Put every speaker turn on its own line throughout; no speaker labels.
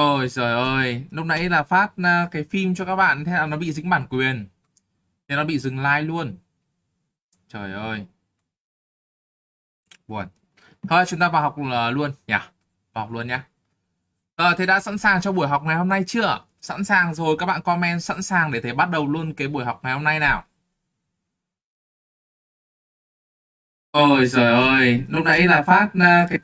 Ôi trời ơi, lúc nãy là phát à, cái phim cho các bạn thế là nó bị dính bản quyền. Thế nó bị dừng like luôn. Trời ơi. Buồn. Thôi chúng ta vào học à, luôn nhỉ? Vào học luôn nhá. Ờ, thế đã sẵn sàng cho buổi học ngày hôm nay chưa? Sẵn sàng rồi các bạn comment sẵn sàng để thầy bắt đầu luôn cái buổi học ngày hôm nay nào. Ôi trời ơi, lúc nãy là phát à, cái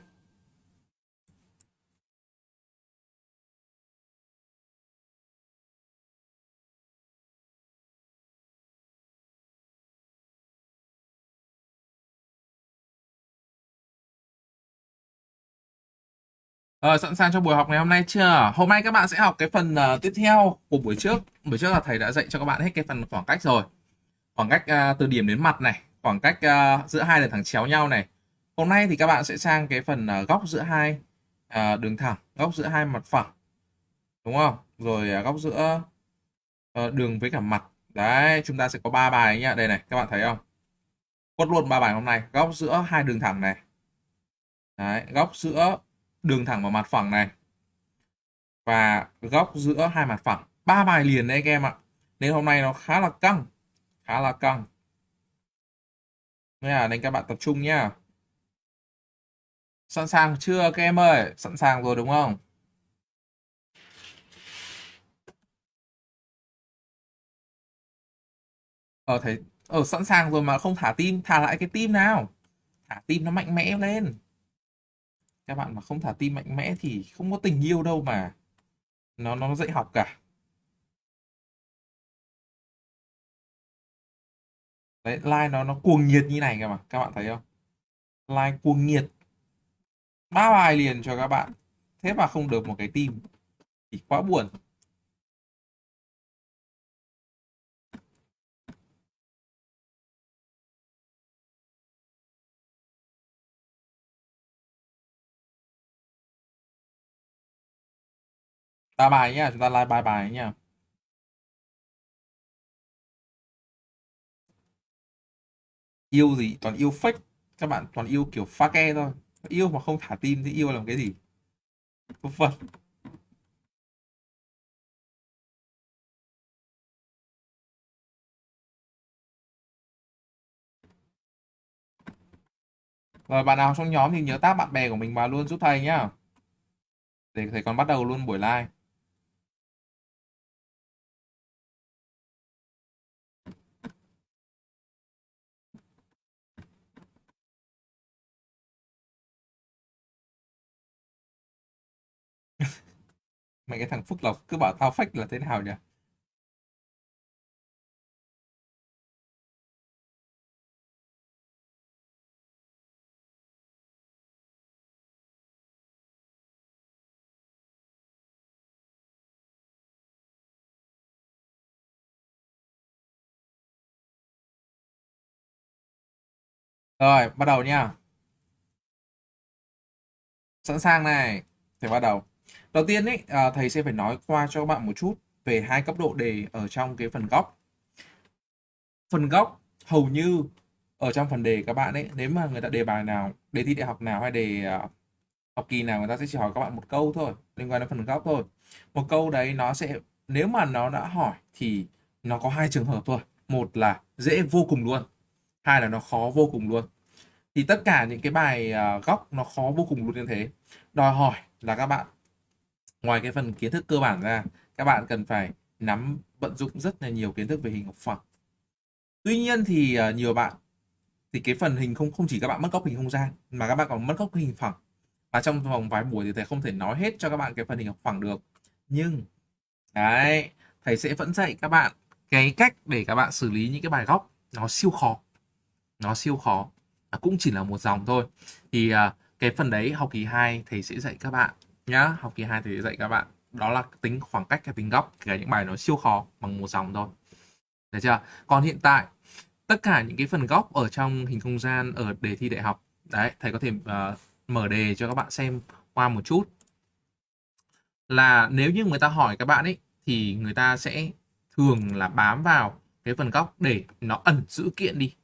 Ờ, sẵn sàng cho buổi học ngày hôm nay chưa? Hôm nay các bạn sẽ học cái phần uh, tiếp theo của buổi trước. Buổi trước là thầy đã dạy cho các bạn hết cái phần khoảng cách rồi. Khoảng cách uh, từ điểm đến mặt này, khoảng cách uh, giữa hai đường thẳng chéo nhau này. Hôm nay thì các bạn sẽ sang cái phần uh, góc giữa hai uh, đường thẳng, góc giữa hai mặt phẳng. Đúng không? Rồi uh, góc giữa uh, đường với cả mặt. Đấy, chúng ta sẽ có ba bài nhá. Đây này, các bạn thấy không? Quất luôn ba bài hôm nay. Góc giữa hai đường thẳng này. Đấy, góc giữa đường thẳng vào mặt phẳng này. Và góc giữa hai mặt phẳng. Ba bài liền đấy các em ạ. Nên hôm nay nó khá là căng. Khá là căng. Nên nên các bạn tập trung nhá. Sẵn sàng chưa các em ơi? Sẵn sàng rồi đúng không? Ờ thấy ở sẵn sàng rồi mà không thả tim. Thả lại cái tim nào. Thả tim nó mạnh mẽ lên các bạn mà không thả tim mạnh mẽ thì không có tình yêu đâu mà. Nó nó dạy học cả. Đấy like nó nó cuồng nhiệt như này cơ mà, các bạn thấy không? Like cuồng nhiệt. Ba bài liền cho các bạn. Thế mà không được một cái tim thì quá buồn. Ta bài nhá, chúng ta like bài bài nhá. Yêu gì? Toàn yêu fake. Các bạn toàn yêu kiểu pha ke thôi. Yêu mà không thả tim thì yêu làm cái gì? Vân vân Rồi, bạn nào trong nhóm thì nhớ tác bạn bè của mình vào luôn giúp thầy nhá. Để thầy còn bắt đầu luôn buổi live. Mấy cái thằng Phúc Lộc cứ bảo tao fake là thế nào nhỉ? Rồi, bắt đầu nha. Sẵn sàng này. thì bắt đầu. Đầu tiên ấy, à, thầy sẽ phải nói qua cho các bạn một chút về hai cấp độ đề ở trong cái phần góc. Phần góc hầu như ở trong phần đề các bạn ấy, nếu mà người ta đề bài nào, đề thi đại học nào hay đề uh, học kỳ nào người ta sẽ chỉ hỏi các bạn một câu thôi, liên quan đến phần góc thôi. Một câu đấy nó sẽ nếu mà nó đã hỏi thì nó có hai trường hợp thôi. Một là dễ vô cùng luôn, hai là nó khó vô cùng luôn. Thì tất cả những cái bài uh, góc nó khó vô cùng luôn như thế. Đòi hỏi là các bạn ngoài cái phần kiến thức cơ bản ra các bạn cần phải nắm vận dụng rất là nhiều kiến thức về hình học phẳng. Tuy nhiên thì uh, nhiều bạn thì cái phần hình không không chỉ các bạn mất góc hình không gian mà các bạn còn mất góc hình phẳng. Và trong vòng vài buổi thì thầy không thể nói hết cho các bạn cái phần hình học phẳng được. Nhưng đấy thầy sẽ vẫn dạy các bạn cái cách để các bạn xử lý những cái bài góc nó siêu khó. Nó siêu khó à, cũng chỉ là một dòng thôi. Thì ờ, cái phần đấy học kỳ 2 thầy sẽ dạy các bạn nhá. Học kỳ 2 thì dạy các bạn. Đó là tính khoảng cách hay tính góc. Kể những bài nó siêu khó bằng một dòng thôi. Được chưa? Còn hiện tại tất cả những cái phần góc ở trong hình không gian ở đề thi đại học đấy thầy có thể uh, mở đề cho các bạn xem qua một chút. Là nếu như người ta hỏi các bạn ấy thì người ta sẽ thường là bám vào cái phần góc để nó ẩn dữ kiện đi.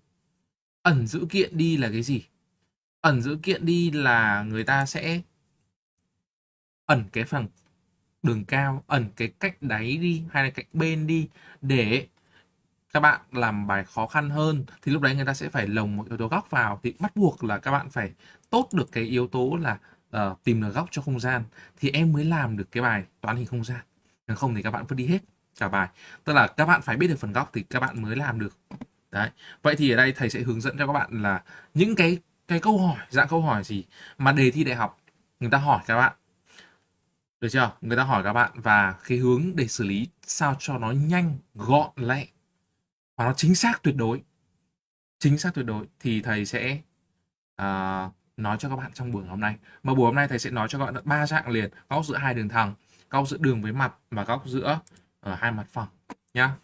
Ẩn dữ kiện đi là cái gì? Ẩn dữ kiện đi là người ta sẽ ẩn cái phần đường cao ẩn cái cạnh đáy đi hay là cạnh bên đi để các bạn làm bài khó khăn hơn thì lúc đấy người ta sẽ phải lồng một yếu tố góc vào. Thì bắt buộc là các bạn phải tốt được cái yếu tố là uh, tìm được góc cho không gian thì em mới làm được cái bài toán hình không gian. Nếu không thì các bạn vứt đi hết cả bài. Tức là các bạn phải biết được phần góc thì các bạn mới làm được. Đấy. Vậy thì ở đây thầy sẽ hướng dẫn cho các bạn là những cái cái câu hỏi dạng câu hỏi gì mà đề thi đại học người ta hỏi các bạn được chưa? Người ta hỏi các bạn và cái hướng để xử lý sao cho nó nhanh gọn lẹ và nó chính xác tuyệt đối. Chính xác tuyệt đối thì thầy sẽ uh, nói cho các bạn trong buổi hôm nay. Mà buổi hôm nay thầy sẽ nói cho các bạn ba dạng liền góc giữa hai đường thẳng góc giữa đường với mặt và góc giữa ở hai mặt phẳng nhá.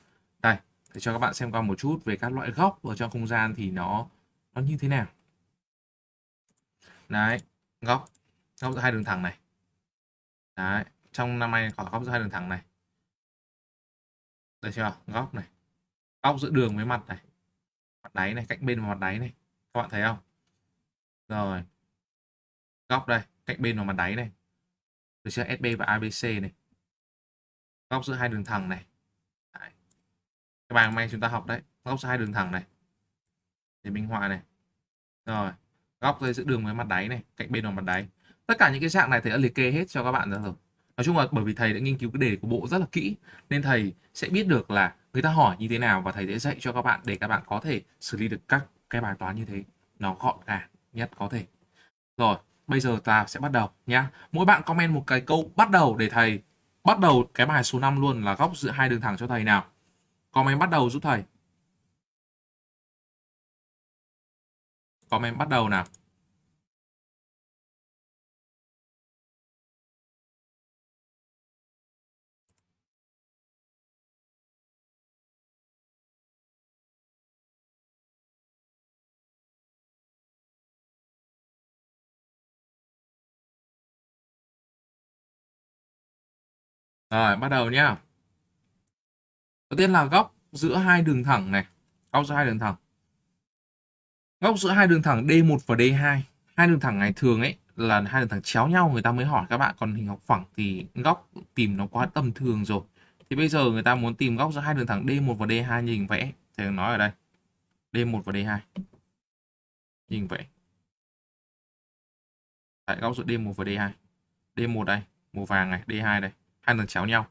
Đây thầy cho các bạn xem qua một chút về các loại góc ở trong không gian thì nó nó như thế nào. Đấy góc góc giữa hai đường thẳng này đấy, trong năm nay có góc giữa hai đường thẳng này. Được chưa? Góc này. Góc giữa đường với mặt này. Mặt đáy này, cạnh bên và mặt đáy này. Các bạn thấy không? Rồi. Góc đây, cạnh bên và mặt đáy này. Được chưa? SB và ABC này. Góc giữa hai đường thẳng này. Đấy. cái bài hôm nay chúng ta học đấy. Góc giữa hai đường thẳng này. Để minh họa này. Rồi. Góc giữa đường với mặt đáy này. Cạnh bên và mặt đáy tất cả những cái dạng này thầy đã liệt kê hết cho các bạn rồi. Nói chung là bởi vì thầy đã nghiên cứu cái đề của bộ rất là kỹ, nên thầy sẽ biết được là người ta hỏi như thế nào và thầy sẽ dạy cho các bạn để các bạn có thể xử lý được các cái bài toán như thế. Nó gọn gàng nhất có thể. Rồi, bây giờ ta sẽ bắt đầu nhá. Mỗi bạn comment một cái câu bắt đầu để thầy bắt đầu cái bài số 5 luôn là góc giữa hai đường thẳng cho thầy nào. Comment bắt đầu giúp thầy. Comment bắt đầu nào. Rồi, bắt đầu nhá. Đầu tiên là góc giữa hai đường thẳng này. Góc giữa hai đường thẳng. Góc giữa hai đường thẳng D1 và D2. Hai đường thẳng này thường ấy là hai đường thẳng chéo nhau người ta mới hỏi các bạn còn hình học phẳng thì góc tìm nó quá tầm thường rồi. Thì bây giờ người ta muốn tìm góc giữa hai đường thẳng D1 và D2 nhìn vẽ. Thì nói ở đây. D1 và D2. Nhìn vẽ. Tại góc giữa D1 và D2. D1 đây, màu vàng này, D2 đây hai thằng chéo nhau.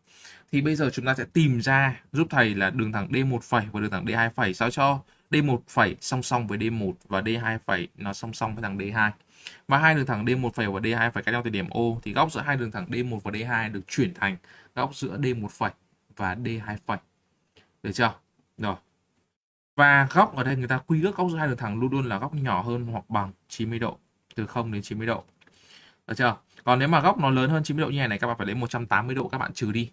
Thì bây giờ chúng ta sẽ tìm ra giúp thầy là đường thẳng D1 và đường thẳng D2 phẩy. Sao cho D1 phẩy song song với D1 và D2 phẩy nó song song với thằng D2 và hai đường thẳng D1 phẩy và D2 phẩy cách nhau từ điểm O, thì góc giữa hai đường thẳng D1 và D2 được chuyển thành góc giữa D1 phẩy và D2 phẩy. Được chưa? Rồi. Và góc ở đây người ta quy ước góc giữa hai đường thẳng luôn luôn là góc nhỏ hơn hoặc bằng 90 độ, từ 0 đến 90 độ. Được chưa? Còn nếu mà góc nó lớn hơn 90 độ như này này, các bạn phải lấy 180 độ các bạn trừ đi.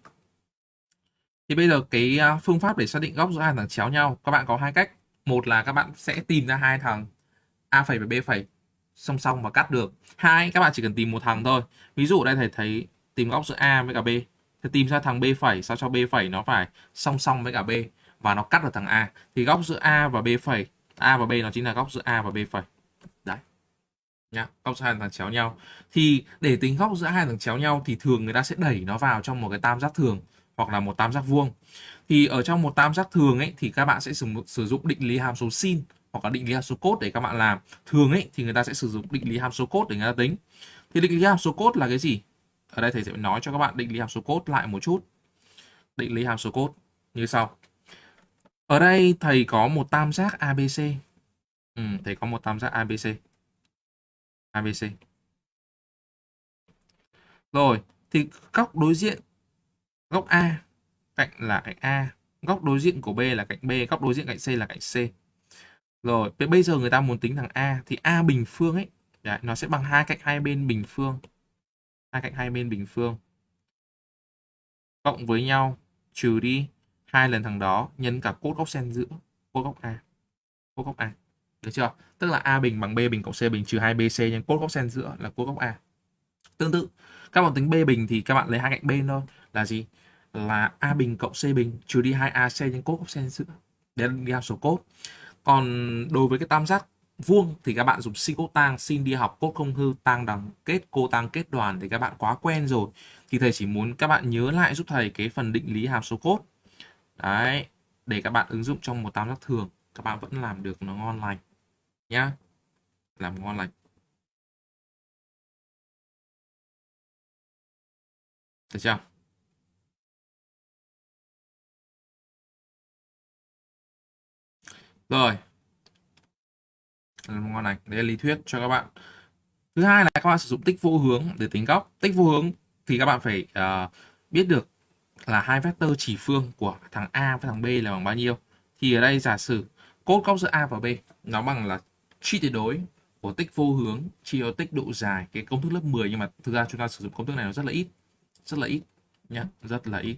Thì bây giờ cái à, phương pháp để xác định góc giữa hai thằng chéo nhau, các bạn có hai cách. Một là các bạn sẽ tìm ra hai thằng a phẩy và b phẩy, song song và cắt được. Hai, các bạn chỉ cần tìm một thằng thôi. Ví dụ đây thầy thấy tìm góc giữa a với cả b. Thì tìm ra thằng b phẩy, sao cho b phẩy nó phải song song với cả b và nó cắt được thằng a. Thì góc giữa a và b phẩy, a và b nó chính là góc giữa a và b phẩy nhá góc giữa hai thằng chéo nhau. Thì để tính góc giữa hai thằng chéo nhau thì thường người ta sẽ đẩy nó vào trong một cái tam giác thường hoặc là một tam giác vuông. Thì ở trong một tam giác thường ấy thì các bạn sẽ sử, sử dụng định lý hàm số sin hoặc là định lý hàm số cốt để các bạn làm. Thường ấy thì người ta sẽ sử dụng định lý hàm số cốt để người ta tính. Thì định lý hàm số cốt là cái gì? Ở đây thầy sẽ nói cho các bạn định lý hàm số cốt lại một chút. Định lý hàm số cốt như sau. Ở đây thầy có một tam giác ABC ừ, thầy có một tam giác ABC ABC. Rồi, thì góc đối diện góc A cạnh là cạnh A, góc đối diện của B là cạnh B, góc đối diện cạnh C là cạnh C. Rồi, bây giờ người ta muốn tính thằng A thì A bình phương ấy, đấy, nó sẽ bằng hai cạnh hai bên bình phương. Hai cạnh hai bên bình phương. Cộng với nhau trừ đi hai lần thằng đó nhân cả cốt góc sen giữa, cốt góc A. Cốt góc A. Được chưa? Tức là A bình bằng B bình cộng C bình trừ 2BC nhân cốt góc sen giữa là cốt góc A. Tương tự, các bạn tính B bình thì các bạn lấy hai cạnh bên thôi. Là gì? Là A bình cộng C bình trừ đi 2AC nhân cốt góc sen giữa. Đấy là đi số cốt. Còn đối với cái tam giác vuông thì các bạn dùng sin cốt tang xin đi học cốt không hư tang đằng kết cô tang kết đoàn thì các bạn quá quen rồi thì thầy chỉ muốn các bạn nhớ lại giúp thầy cái phần định lý hàm số cốt đấy để các bạn ứng dụng trong một tam giác thường các bạn vẫn làm được nó ngon lành nhá. Làm ngon lành. Được chưa? Rồi. Làm ngon lành. Đây là lý thuyết cho các bạn. Thứ hai là các bạn sử dụng tích vô hướng để tính góc. Tích vô hướng thì các bạn phải uh, biết được là hai vectơ chỉ phương của thằng A với thằng B là bằng bao nhiêu. Thì ở đây giả sử cốt góc giữa A và B nó bằng là chi tuyệt đối của tích vô hướng chia cho tích độ dài cái công thức lớp 10 nhưng mà thực ra chúng ta sử dụng công thức này nó rất là ít rất là ít nhé rất là ít.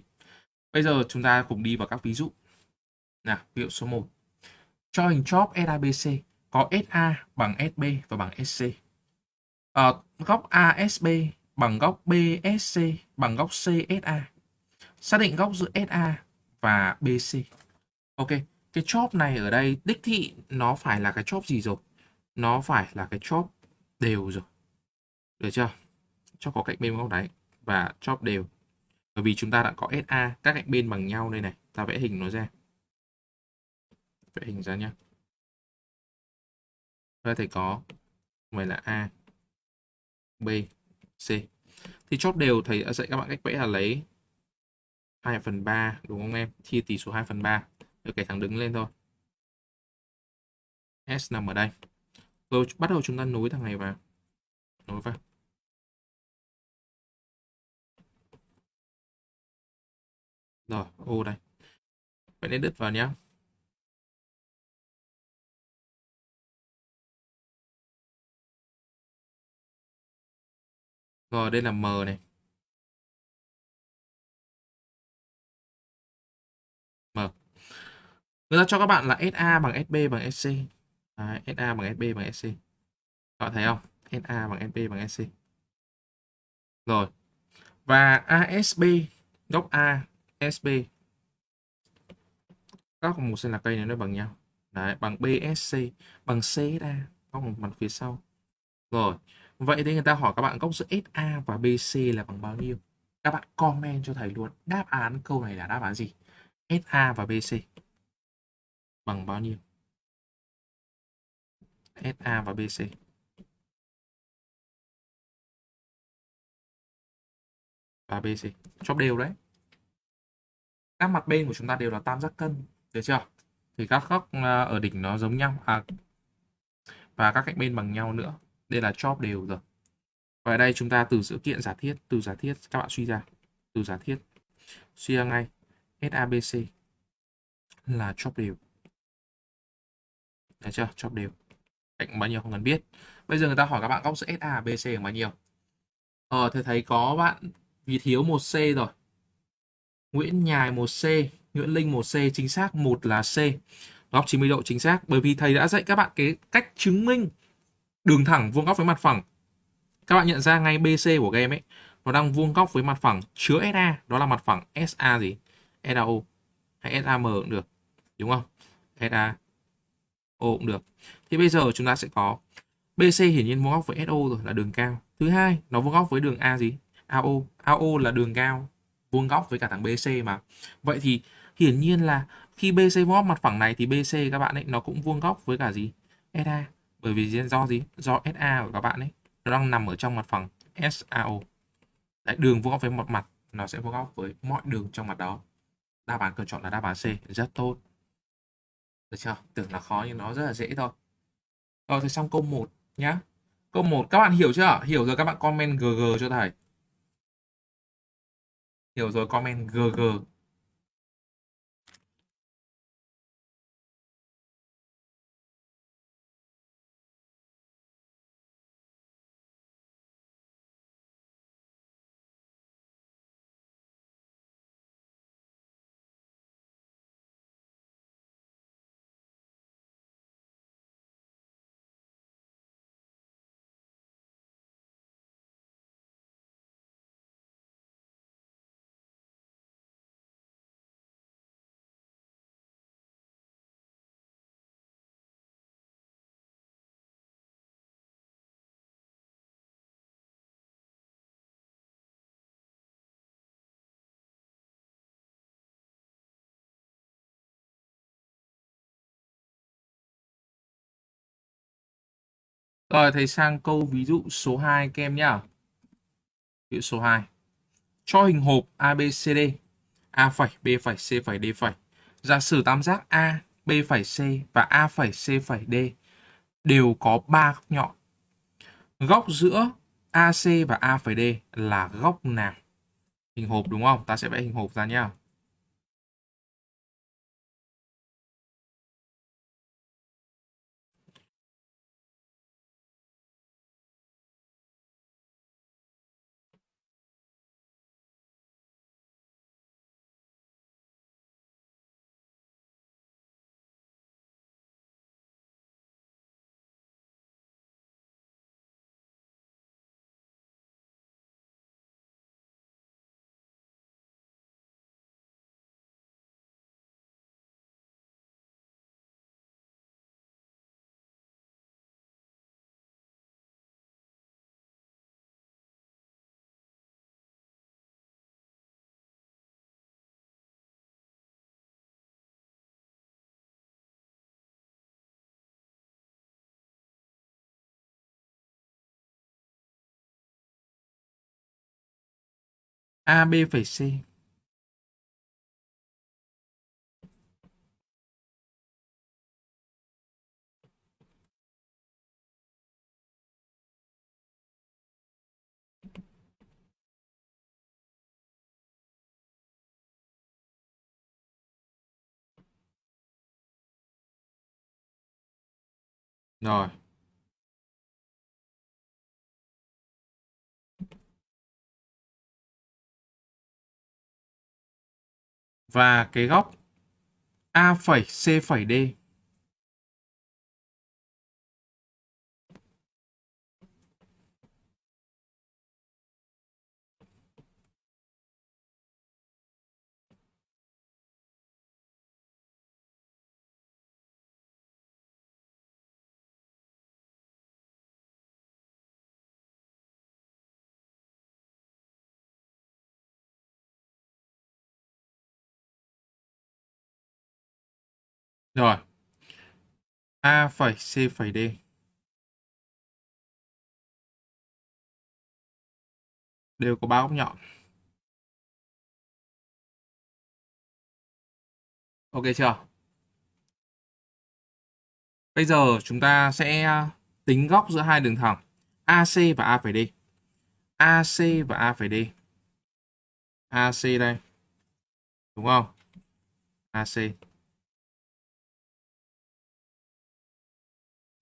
Bây giờ chúng ta cùng đi vào các ví dụ. Nào ví dụ số 1 cho hình chóp SABC có SA bằng SB và bằng SC à, ờ, góc ASB bằng góc BSC bằng góc CSA xác định góc giữa SA và BC ok cái chóp này ở đây đích thị nó phải là cái chóp gì rồi? Nó phải là cái chóp đều rồi. Được chưa? Chóp có cạnh bên góc đáy và chóp đều. Bởi vì chúng ta đã có SA các cạnh bên bằng nhau đây này. Ta vẽ hình nó ra. Vẽ hình ra nhá. Ta thấy có vậy là A, B, C. Thì chóp đều thầy đã dạy các bạn cách vẽ là lấy 2 phần 3 đúng không em? Chia tỷ số 2 phần 3 được cái thẳng đứng lên thôi. S nằm ở đây rồi bắt đầu chúng ta nối thằng này vào. Nối vào. Rồi, ô đây. Vậy nên đứt vào nhé rồi, đây là M này. M. Người ta cho các bạn là SA bằng SB bằng SC Đấy, SA bằng SB bằng SC các bạn thấy không? SA bằng SB bằng SC rồi. Và ASB góc A SB góc một là cây này nó bằng nhau. Đấy bằng BSC bằng CSA góc một mặt phía sau. Rồi. Vậy thì người ta hỏi các bạn góc giữa SA và BC là bằng bao nhiêu? Các bạn comment cho thầy luôn. Đáp án câu này là đáp án gì? SA và BC bằng bao nhiêu? SA và BC và BC chóp đều đấy. Các mặt bên của chúng ta đều là tam giác cân được chưa? Thì các góc ờ, ở đỉnh nó giống nhau. À, và các cạnh bên bằng nhau nữa. Đây là chóp đều rồi. Và ở đây chúng ta từ sự kiện giả thiết từ giả thiết các bạn suy ra. Từ giả thiết. Suy ra ngay. SABC là chóp đều. Được chưa? Chóp đều cạnh bao nhiêu không cần biết bây giờ người ta hỏi các bạn góc giữa SA BC bằng bao nhiêu ờ thầy thấy có bạn vì thiếu một C rồi Nguyễn Nhài một c Nguyễn Linh một c chính xác một là C. Góc 90 độ chính xác bởi vì thầy đã dạy các bạn cái cách chứng minh đường thẳng vuông góc với mặt phẳng. Các bạn nhận ra ngay BC của game ấy, nó đang vuông góc với mặt phẳng chứa SA, đó là mặt phẳng SA gì? SAO hay SAM cũng được, đúng không? SAO cũng được. Thì bây giờ chúng ta sẽ có BC hiển nhiên vuông góc với SO rồi là đường cao. Thứ hai, nó vuông góc với đường A gì? AO. AO là đường cao vuông góc với cả thằng BC mà. Vậy thì hiển nhiên là khi BC vuông góc mặt phẳng này thì BC các bạn ấy nó cũng vuông góc với cả gì? SA. Bởi vì do gì? Do SA của các bạn ấy nó đang nằm ở trong mặt phẳng SAO. Đấy, đường vuông góc với một mặt nó sẽ vuông góc với mọi đường trong mặt đó. Đáp án cần chọn là đáp án C, rất tốt. Được chưa? Tưởng là khó nhưng nó rất là dễ thôi. Rồi thì xong câu 1 nhá. Câu 1 các bạn hiểu chưa? Hiểu rồi, các bạn comment GG cho thầy. Hiểu rồi, comment GG Rồi thầy sang câu ví dụ số 2 kem nhá. Ví dụ số 2. Cho hình hộp ABCD A phẩy, B phẩy, C phẩy, D phẩy. Giả sử tam giác A, B phẩy, C và A phẩy, C phẩy, D đều có 3 góc nhọn. Góc giữa AC và A phẩy D là góc nào? Hình hộp đúng không? Ta sẽ vẽ hình hộp ra nhá. A, B phẩy C. Rồi. Và cái góc A phẩy C phẩy D. Rồi. A phẩy C phẩy D. Đều có ba góc nhọn. Ok chưa? Bây giờ chúng ta sẽ à, tính góc giữa hai đường thẳng AC và A phẩy D. AC và A phẩy D. AC đây. Đúng không? AC.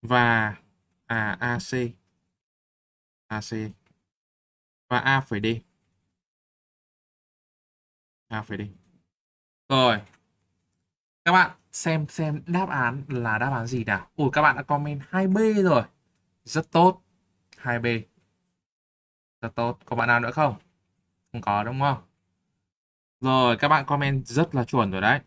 Và à AC. AC. Và A phải đi A phải đi Rồi. Các bạn xem xem đáp án là đáp án gì nào. Ủa các bạn đã comment 2B rồi. Rất tốt. 2B. Rất tốt. Có bạn nào nữa không? Không có đúng không? Rồi các bạn comment rất là chuẩn rồi đấy.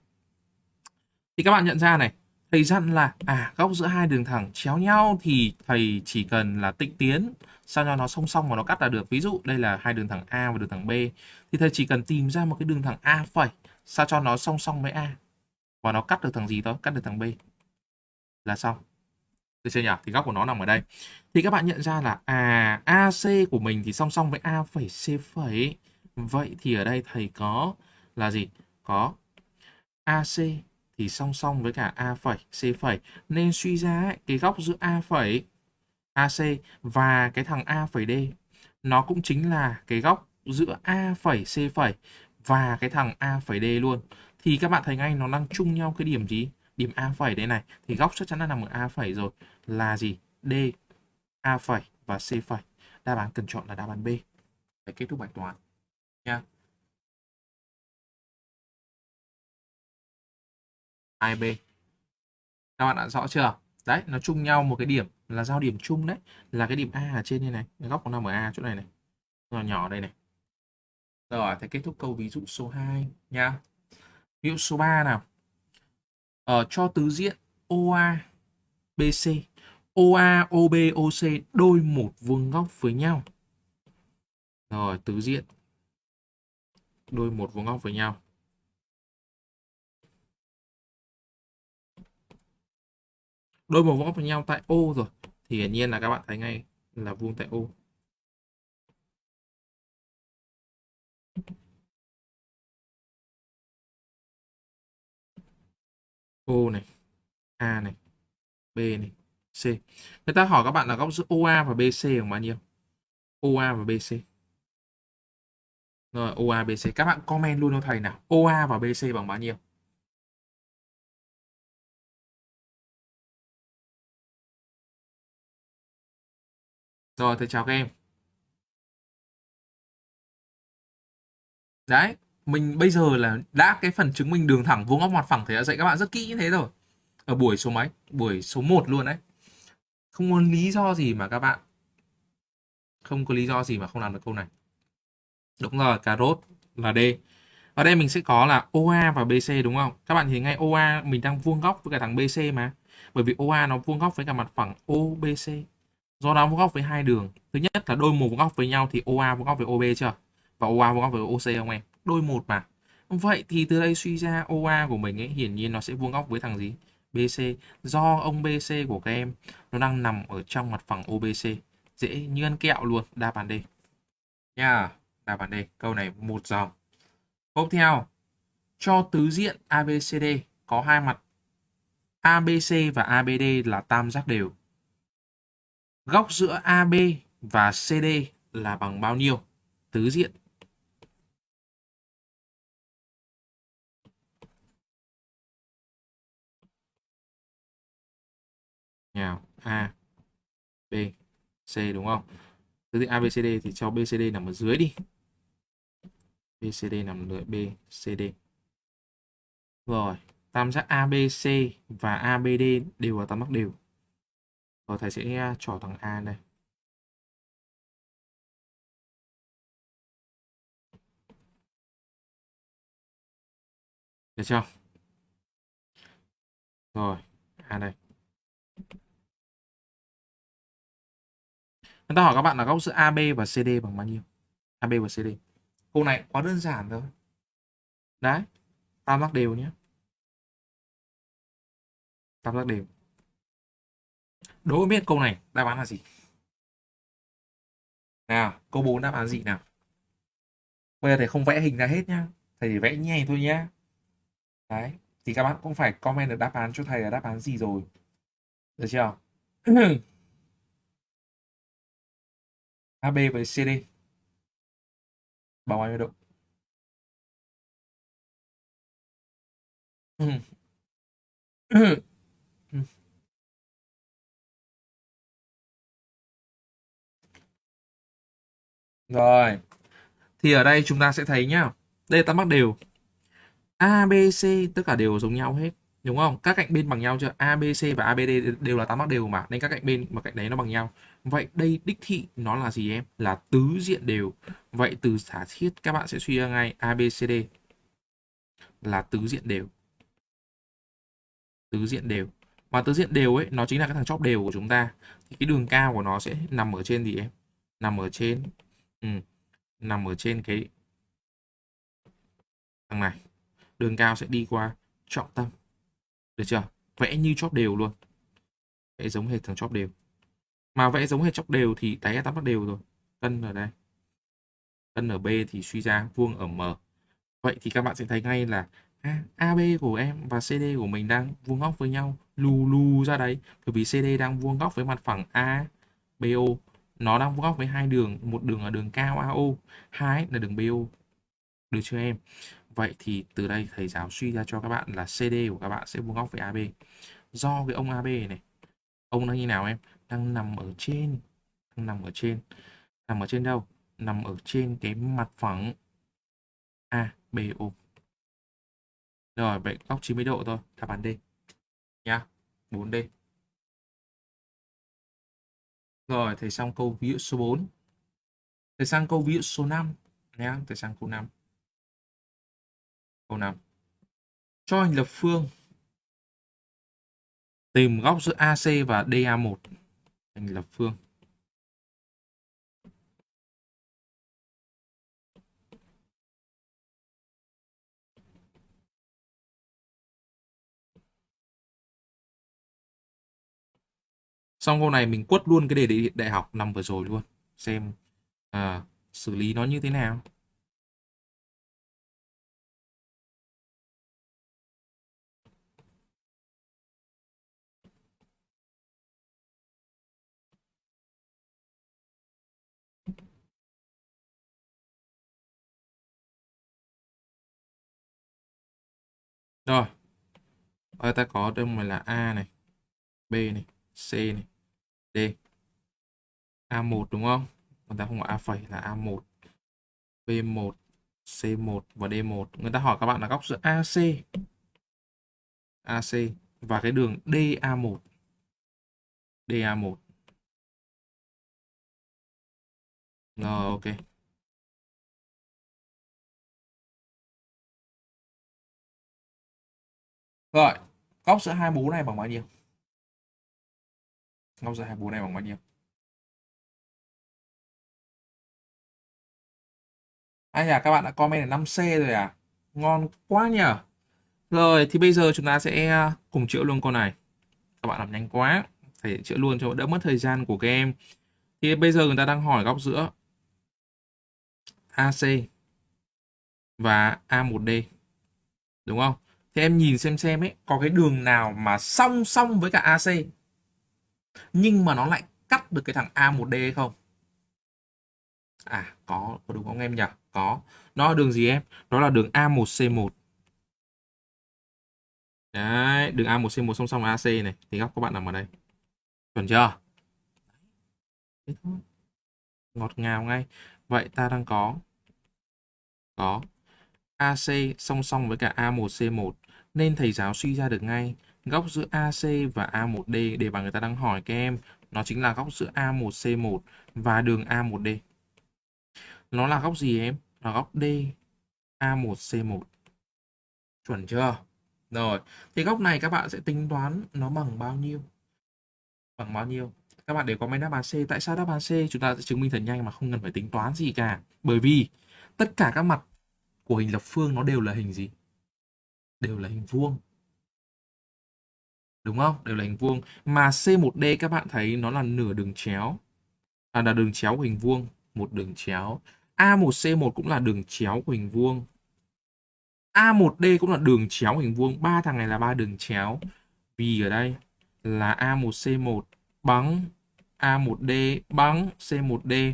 Thì các bạn nhận ra này, thầy dặn là à góc giữa hai đường thẳng chéo nhau thì thầy chỉ cần là tịnh tiến sao cho nó song song và nó cắt là được. Ví dụ đây là hai đường thẳng A và đường thẳng B thì thầy chỉ cần tìm ra một cái đường thẳng A phẩy sao cho nó song song với A và nó cắt được thằng gì thôi, cắt được thằng B là xong. Được chưa nhỉ? Thì góc của nó nằm ở đây. Thì các bạn nhận ra là à AC của mình thì song song với A phẩy C phẩy. Vậy thì ở đây thầy có là gì? Có AC thì song song với cả A phẩy C phẩy. Nên suy ra ấy, cái góc giữa A phẩy AC và cái thằng A phẩy D nó cũng chính là cái góc giữa A phẩy C phẩy và cái thằng A phẩy D luôn. Thì các bạn thấy ngay nó đang chung nhau cái điểm gì? Điểm A phẩy đây này. Thì góc chắc chắn là nằm ở A phẩy rồi. Là gì? D, A phẩy và C phẩy. Đáp án cần chọn là đáp án B. Để kết thúc bài toán. Nha. 2B. Các bạn đã rõ chưa? Đấy, nó chung nhau một cái điểm là giao điểm chung đấy. Là cái điểm A ở trên đây này. Góc nó nằm ở A chỗ này này. Nhỏ nhỏ đây này. Rồi, thế kết thúc câu ví dụ số 2 nha. Ví dụ số 3 nào. Ờ, cho tứ diện OA, BC. OA, OB, OC đôi một vuông góc với nhau. Rồi, tứ diện đôi một vuông góc với nhau. Đôi màu võ góc với nhau tại O rồi. thì hiển nhiên là các bạn thấy ngay là vuông tại O. O này, A này, B này, C. Người ta hỏi các bạn là góc giữa OA và BC bằng bao nhiêu? OA và BC. Rồi, OA, BC. Các bạn comment luôn cho thầy nào. OA và BC bằng bao nhiêu? Rồi, thầy chào các em. Đấy, mình bây giờ là đã cái phần chứng minh đường thẳng vuông góc mặt phẳng thầy đã dạy các bạn rất kỹ như thế rồi. Ở buổi số mấy? Buổi số 1 luôn đấy. Không có lý do gì mà các bạn không có lý do gì mà không làm được câu này. Đúng rồi, cà rốt là D. Ở đây mình sẽ có là OA và BC đúng không? Các bạn thấy ngay OA mình đang vuông góc với cả thằng BC mà. Bởi vì OA nó vuông góc với cả mặt phẳng OBC. Do đó vuông góc với hai đường. Thứ nhất là đôi một vuông góc với nhau thì OA vuông góc với OB chưa? Và OA vuông góc với OC không em? Đôi một mà. Vậy thì từ đây suy ra OA của mình ấy, hiển nhiên nó sẽ vuông góc với thằng gì? BC. Do ông BC của các em, nó đang nằm ở trong mặt phẳng OBC. Dễ như ăn kẹo luôn. Đáp án D. Nha. Yeah. Đáp án D. Câu này một dòng. Tiếp theo. Cho tứ diện ABCD có hai mặt ABC và ABD là tam giác đều. Góc giữa AB và CD là bằng bao nhiêu? Tứ diện. Nào, A, B, C đúng không? Tứ diện ABCD thì cho BCD nằm ở dưới đi. BCD nằm dưới BCD. Rồi, tam giác ABC và ABD đều là tam giác đều. Rồi thầy sẽ trỏ thằng A đây. Được chưa? Rồi, A đây. Người ta hỏi các bạn là góc giữa AB và CD bằng bao nhiêu? AB và CD. Câu này quá đơn giản thôi. Đấy, tam giác đều nhé. Tam giác đều. Đố biết câu này đáp án là gì? Nào, câu 4 đáp án gì nào? Bây giờ thầy không vẽ hình ra hết nhá. Thầy chỉ vẽ nhẹ thôi nhá. Đấy, thì các bạn cũng phải comment được đáp án cho thầy là đáp án gì rồi. Được chưa? AB với CD bằng bao nhiêu độ? Rồi. Thì ở đây chúng ta sẽ thấy nhá. Đây ta mắc đều. A, B, C tất cả đều giống nhau hết. Đúng không? Các cạnh bên bằng nhau chưa? A, B, C và a b d đều là tam giác đều mà. Nên các cạnh bên và cạnh đấy nó bằng nhau. Vậy đây đích thị nó là gì em? Là tứ diện đều. Vậy từ giả thiết các bạn sẽ suy ra ngay a b c d là tứ diện đều. Tứ diện đều. mà tứ diện đều ấy nó chính là cái thằng chóp đều của chúng ta. Thì cái đường cao của nó sẽ nằm ở trên gì em? Nằm ở trên ừ, nằm ở trên cái thằng này. Đường cao sẽ đi qua trọng tâm. Được chưa? Vẽ như chóp đều luôn. Vẽ giống hệt thằng chóp đều. Mà vẽ giống hệt chóp đều thì đáy tam giác đều rồi. Cân ở đây. Cân ở B thì suy ra vuông ở M. Vậy thì các bạn sẽ thấy ngay là AB của em và CD của mình đang vuông góc với nhau. Lù lù ra đấy. Bởi vì CD đang vuông góc với mặt phẳng ABO nó đang vuông góc với hai đường. Một đường là đường cao AO. Hai là đường BO. Được chưa em? Vậy thì từ đây thầy giáo suy ra cho các bạn là CD của các bạn sẽ vuông góc với AB. Do cái ông AB này, ông đang như nào em? Đang nằm ở trên, đang nằm ở trên. Nằm ở trên đâu? Nằm ở trên cái mặt phẳng ABO. Rồi, vậy góc 90 độ thôi, đáp án D. Nhá, 4D. Rồi, thầy xong câu ví dụ số 4. Thầy sang câu ví dụ số 5 nhá, thầy sang câu 5. Câu 5. Cho hình lập phương. Tìm góc giữa AC và DA1. Hình lập phương. Xong câu này mình quất luôn cái đề đại, đại học năm vừa rồi luôn. Xem à, xử lý nó như thế nào. Rồi, ở ta có đây này là A này, B này, C này, D. A1 đúng không? Người ta không có A phẩy là A1, B1, C1 và D1. Người ta hỏi các bạn là góc giữa AC, AC và cái đường DA1. DA1. Rồi, ok. Rồi, góc giữa hai bố này bằng bao nhiêu? Góc giữa hai bố này bằng bao nhiêu? Ai à, các bạn đã comment là 5C rồi à? Ngon quá nhỉ? Rồi, thì bây giờ chúng ta sẽ à, cùng chữa luôn con này. Các bạn làm nhanh quá. Phải chữa luôn cho đỡ mất thời gian của các em. Thì bây giờ người ta đang hỏi góc giữa AC và A1D. Đúng không? Thì em nhìn xem xem ấy, có cái đường nào mà song song với cả AC nhưng mà nó lại cắt được cái thằng A1D hay không? À, có, có đúng không em nhỉ? Có. Nó là đường gì em? Đó là đường A1C1. Đấy, đường A1C1 song song AC này. Thì góc các bạn nằm ở đây. Chuẩn chưa? Thế thôi. Ngọt ngào ngay. Vậy ta đang có có AC song song với cả A1C1 nên thầy giáo suy ra được ngay góc giữa AC và A1D để mà người ta đang hỏi các em nó chính là góc giữa A1C1 và đường A1D. Nó là góc gì em? Là góc D A1C1. Chuẩn chưa? Rồi, thì góc này các bạn sẽ tính toán nó bằng bao nhiêu? Bằng bao nhiêu? Các bạn để máy đáp án C. Tại sao đáp án C chúng ta sẽ chứng minh thật nhanh mà không cần phải tính toán gì cả? Bởi vì tất cả các mặt của hình lập phương nó đều là hình gì? Đều là hình vuông. Đúng không? Đều là hình vuông. Mà C1D các bạn thấy nó là nửa đường chéo. À là đường chéo của hình vuông. Một đường chéo. A1C1 cũng là đường chéo của hình vuông. A1D cũng là đường chéo hình vuông. Ba thằng này là ba đường chéo. Vì ở đây là A1C1 bằng A1D bằng C1D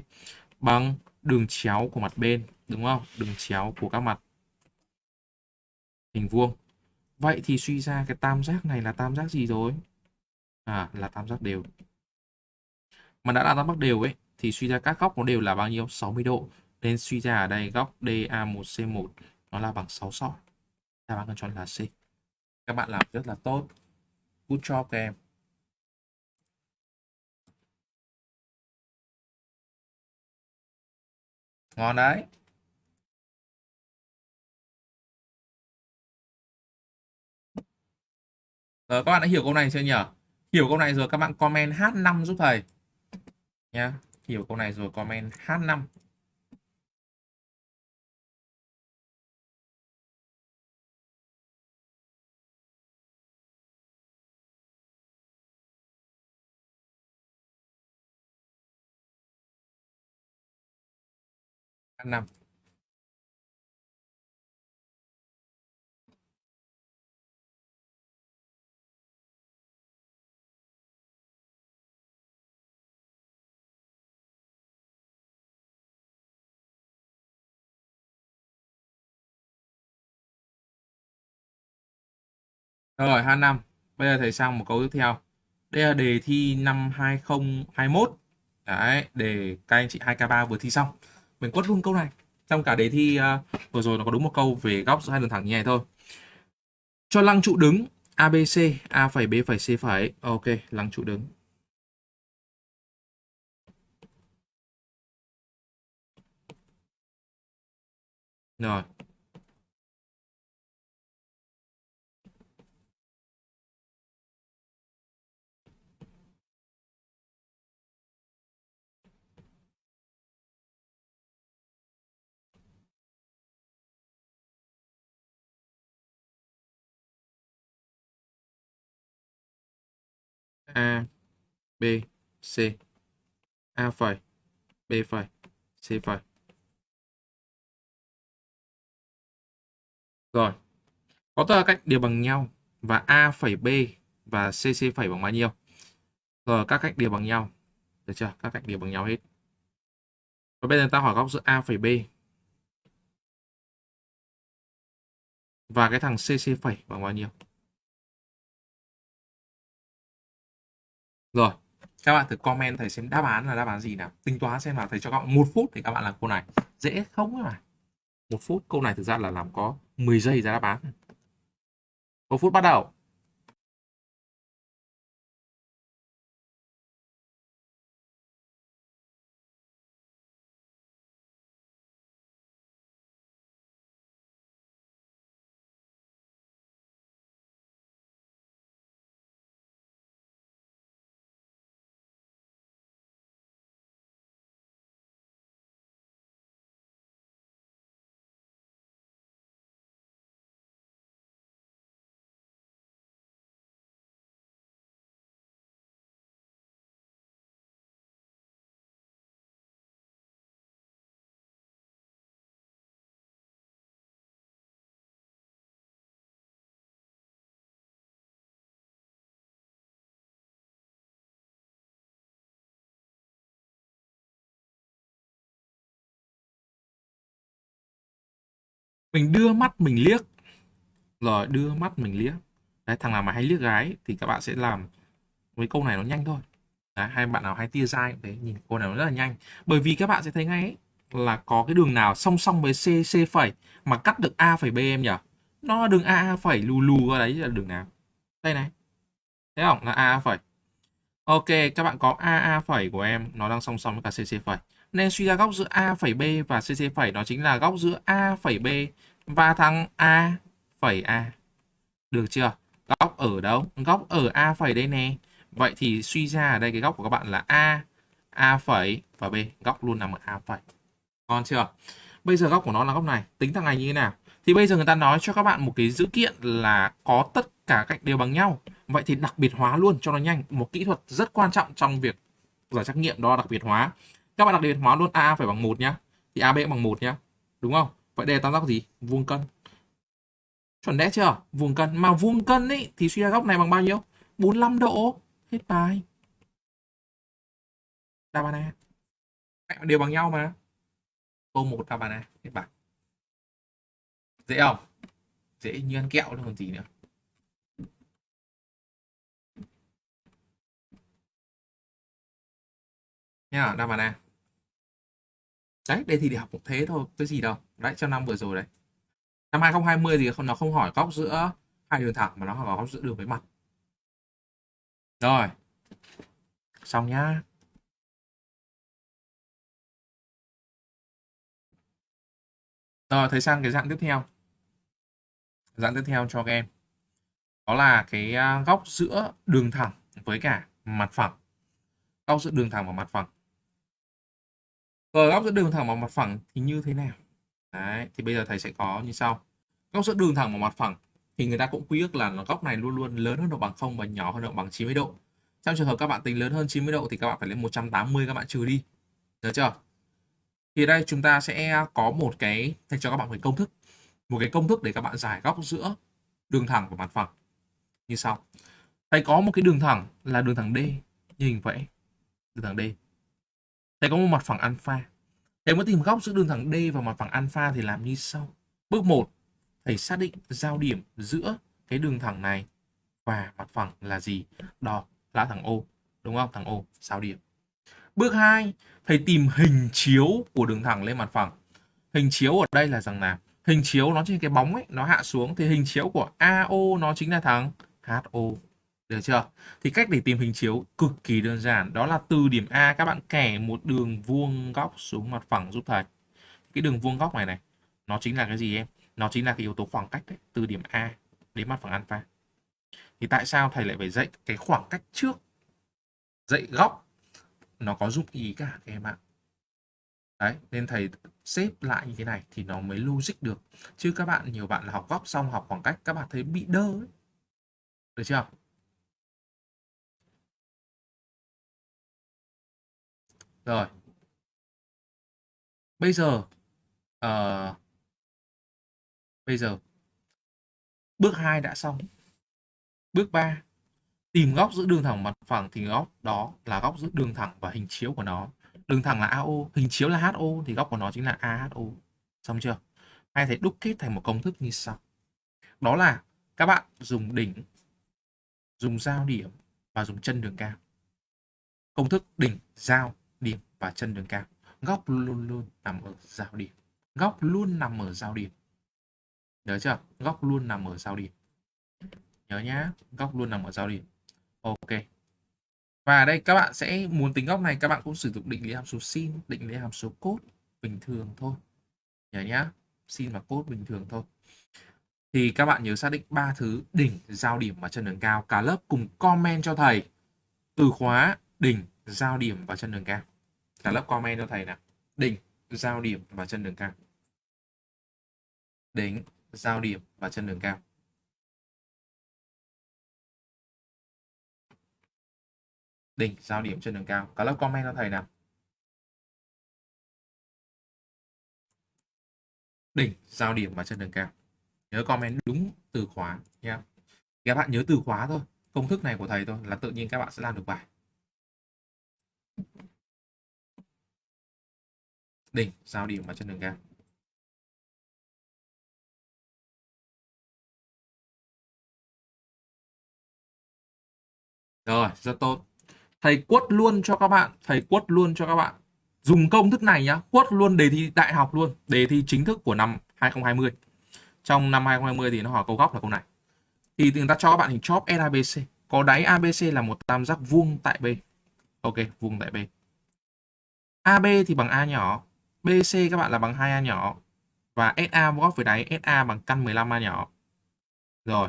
bằng đường chéo của mặt bên. Đúng không? Đường chéo của các mặt hình vuông. Vậy thì suy ra cái tam giác này là tam giác gì rồi? À, là tam giác đều. Mà đã là tam giác đều ấy, thì suy ra các góc nó đều là bao nhiêu? 60 độ. Nên suy ra ở đây góc DA1C1 nó là bằng 6 sọ. Đáp án cần chọn là C. Các bạn làm rất là tốt. Good job các em. Ngon đấy. Rồi các bạn đã hiểu câu này chưa nhỉ? Hiểu câu này rồi các bạn comment H5 giúp thầy. Nhá, Hiểu câu này rồi comment H5. H5. Rồi H5. Bây giờ thầy sang một câu tiếp theo. Đây là đề thi năm 2021. Đấy, để các anh chị 2K3 vừa thi xong. Mình quất luôn câu này. Trong cả đề thi uh, vừa rồi nó có đúng một câu về góc giữa hai đường thẳng như này thôi. Cho lăng trụ đứng ABC, A phẩy B phẩy C phẩy. Ok, lăng trụ đứng. Rồi. A B, C, A phẩy, B phẩy, C phẩy. Rồi. Có tất cả các đều bằng nhau và A phẩy B và CC phẩy bằng bao nhiêu? Rồi các cách đều bằng nhau. Được chưa? Các cách đều bằng nhau hết. Và bây giờ ta hỏi góc giữa A phẩy B và cái thằng CC phẩy bằng bao nhiêu? Rồi, các bạn thử comment thầy xem đáp án là đáp án gì nào. Tính toán xem là thầy cho các bạn một phút thì các bạn làm câu này. Dễ không mà. Một phút câu này thực ra là làm có 10 giây ra đáp án. Một phút bắt đầu. Mình đưa mắt mình liếc. Rồi đưa mắt mình liếc. Đấy, thằng nào mà hay liếc gái thì các bạn sẽ làm với câu này nó nhanh thôi. Đấy, hai bạn nào hay tia dai đấy nhìn câu này nó rất là nhanh. Bởi vì các bạn sẽ thấy ngay ấy, là có cái đường nào song song với C C phẩy mà cắt được A phẩy B em nhỉ? Nó là đường A A phẩy lù lù ra đấy là đường nào? Đây này. Thấy không? Là A A phẩy. Ok, các bạn có A A phẩy của em nó đang song song với cả C C phẩy. Nên suy ra góc giữa A phẩy B và CC phẩy nó chính là góc giữa A phẩy B và thằng A phẩy A. Được chưa? Góc ở đâu? Góc ở A phẩy đây nè. Vậy thì suy ra ở đây cái góc của các bạn là A, A phẩy và B. Góc luôn nằm ở A phẩy. Ngon chưa? Bây giờ góc của nó là góc này. Tính thằng này như thế nào? Thì bây giờ người ta nói cho các bạn một cái dữ kiện là có tất cả cạnh đều bằng nhau. Vậy thì đặc biệt hóa luôn cho nó nhanh. Một kỹ thuật rất quan trọng trong việc giải trắc nghiệm đó là đặc biệt hóa. Các bạn đặc biệt hóa luôn A phải bằng 1 nhá. Thì AB bằng 1 nhá. Đúng không? Vậy đây là tam giác gì? Vuông cân. Chuẩn đét chưa? Vuông cân. Mà vuông cân ấy thì suy ra góc này bằng bao nhiêu? 45 độ. Hết bài. Đáp án A. Đều bằng nhau mà. Câu 1 đáp án A. Hết bài. Dễ không? Dễ như ăn kẹo luôn còn gì nữa. Nha, đáp án A. Đấy, đây thì để học cũng thế thôi, cái gì đâu. Đấy, trong năm vừa rồi đấy. Năm 2020 thì nó không hỏi góc giữa hai đường thẳng mà nó hỏi góc giữa đường với mặt. Rồi. Xong nhá. Rồi, thấy sang cái dạng tiếp theo. Dạng tiếp theo cho các em. Đó là cái à, góc giữa đường thẳng với cả mặt phẳng. Góc giữa đường thẳng và mặt phẳng. Rồi góc giữa đường thẳng và mặt phẳng thì như thế nào? Đấy, thì bây giờ thầy sẽ có như sau. Góc giữa đường thẳng và mặt phẳng thì người ta cũng quy ước là góc này luôn luôn lớn hơn độ bằng 0 và nhỏ hơn độ bằng 90 độ. Trong trường hợp các bạn tính lớn hơn 90 độ thì các bạn phải lên 180 các bạn trừ đi. Được chưa? Thì đây chúng ta sẽ có một cái thầy cho các bạn một công thức. Một cái công thức để các bạn giải góc giữa đường thẳng và mặt phẳng. Như sau. Thầy có một cái đường thẳng là đường thẳng D như hình vẽ. Đường thẳng D Thầy có một mặt phẳng alpha. Thầy muốn tìm góc giữa đường thẳng D và mặt phẳng alpha thì làm như sau. Bước 1, thầy xác định giao điểm giữa cái đường thẳng này và mặt phẳng là gì? Đó là thằng O, đúng không? Thằng O, giao điểm. Bước 2, thầy tìm hình chiếu của đường thẳng lên mặt phẳng. Hình chiếu ở đây là rằng là Hình chiếu nó trên cái bóng ấy, nó hạ xuống thì hình chiếu của AO nó chính là thằng HO. Được chưa? Thì cách để tìm hình chiếu cực kỳ đơn giản. Đó là từ điểm A các bạn kẻ một đường vuông góc xuống mặt phẳng giúp thầy. Cái đường vuông góc này này, nó chính là cái gì em? Nó chính là cái yếu tố khoảng cách đấy, từ điểm A đến mặt phẳng alpha. Thì tại sao thầy lại phải dạy cái khoảng cách trước? Dạy góc nó có dụng ý cả các em ạ. Đấy, nên thầy xếp lại như thế này thì nó mới logic được. Chứ các bạn, nhiều bạn là học góc xong học khoảng cách, các bạn thấy bị đơ ấy. Được chưa? Rồi. Bây giờ uh, bây giờ bước 2 đã xong. Bước 3 tìm góc giữa đường thẳng mặt phẳng thì góc đó là góc giữa đường thẳng và hình chiếu của nó. Đường thẳng là AO, hình chiếu là HO thì góc của nó chính là AHO. Xong chưa? Hay thể đúc kết thành một công thức như sau. Đó là các bạn dùng đỉnh, dùng giao điểm và dùng chân đường cao. Công thức đỉnh, giao, điểm và chân đường cao. Góc luôn luôn nằm ở giao điểm. Góc luôn nằm ở giao điểm. Nhớ chưa? Góc luôn nằm ở giao điểm. Nhớ nhá, góc luôn nằm ở giao điểm. Ok. Và đây các bạn sẽ muốn tính góc này các bạn cũng sử dụng định lý hàm số sin, định lý hàm số cốt bình thường thôi. Nhớ nhá, sin và cốt bình thường thôi. Thì các bạn nhớ xác định ba thứ đỉnh, giao điểm và chân đường cao. Cả lớp cùng comment cho thầy từ khóa đỉnh, giao điểm và chân đường cao. Cả lớp comment cho thầy nào. Đỉnh, giao điểm và chân đường cao. Đỉnh, giao điểm và chân đường cao. đỉnh giao điểm chân đường cao cả lớp comment cho thầy nào đỉnh giao điểm và chân đường cao nhớ comment đúng từ khóa nhé các bạn nhớ từ khóa thôi công thức này của thầy thôi là tự nhiên các bạn sẽ làm được bài đỉnh giao điểm và trên đường cao rồi, rất tốt. Thầy quất luôn cho các bạn, thầy quất luôn cho các bạn. Dùng công thức này nhá, quất luôn đề thi đại học luôn, đề thi chính thức của năm 2020 trong năm 2020 thì nó hỏi câu góc là câu này. Thì người ta cho các bạn hình chóp LABC có đáy ABC là một tam giác vuông tại B ok, vuông tại B. AB thì bằng A nhỏ. BC các bạn là bằng 2A nhỏ. Và SA góc với đáy SA bằng căn 15A nhỏ. Rồi,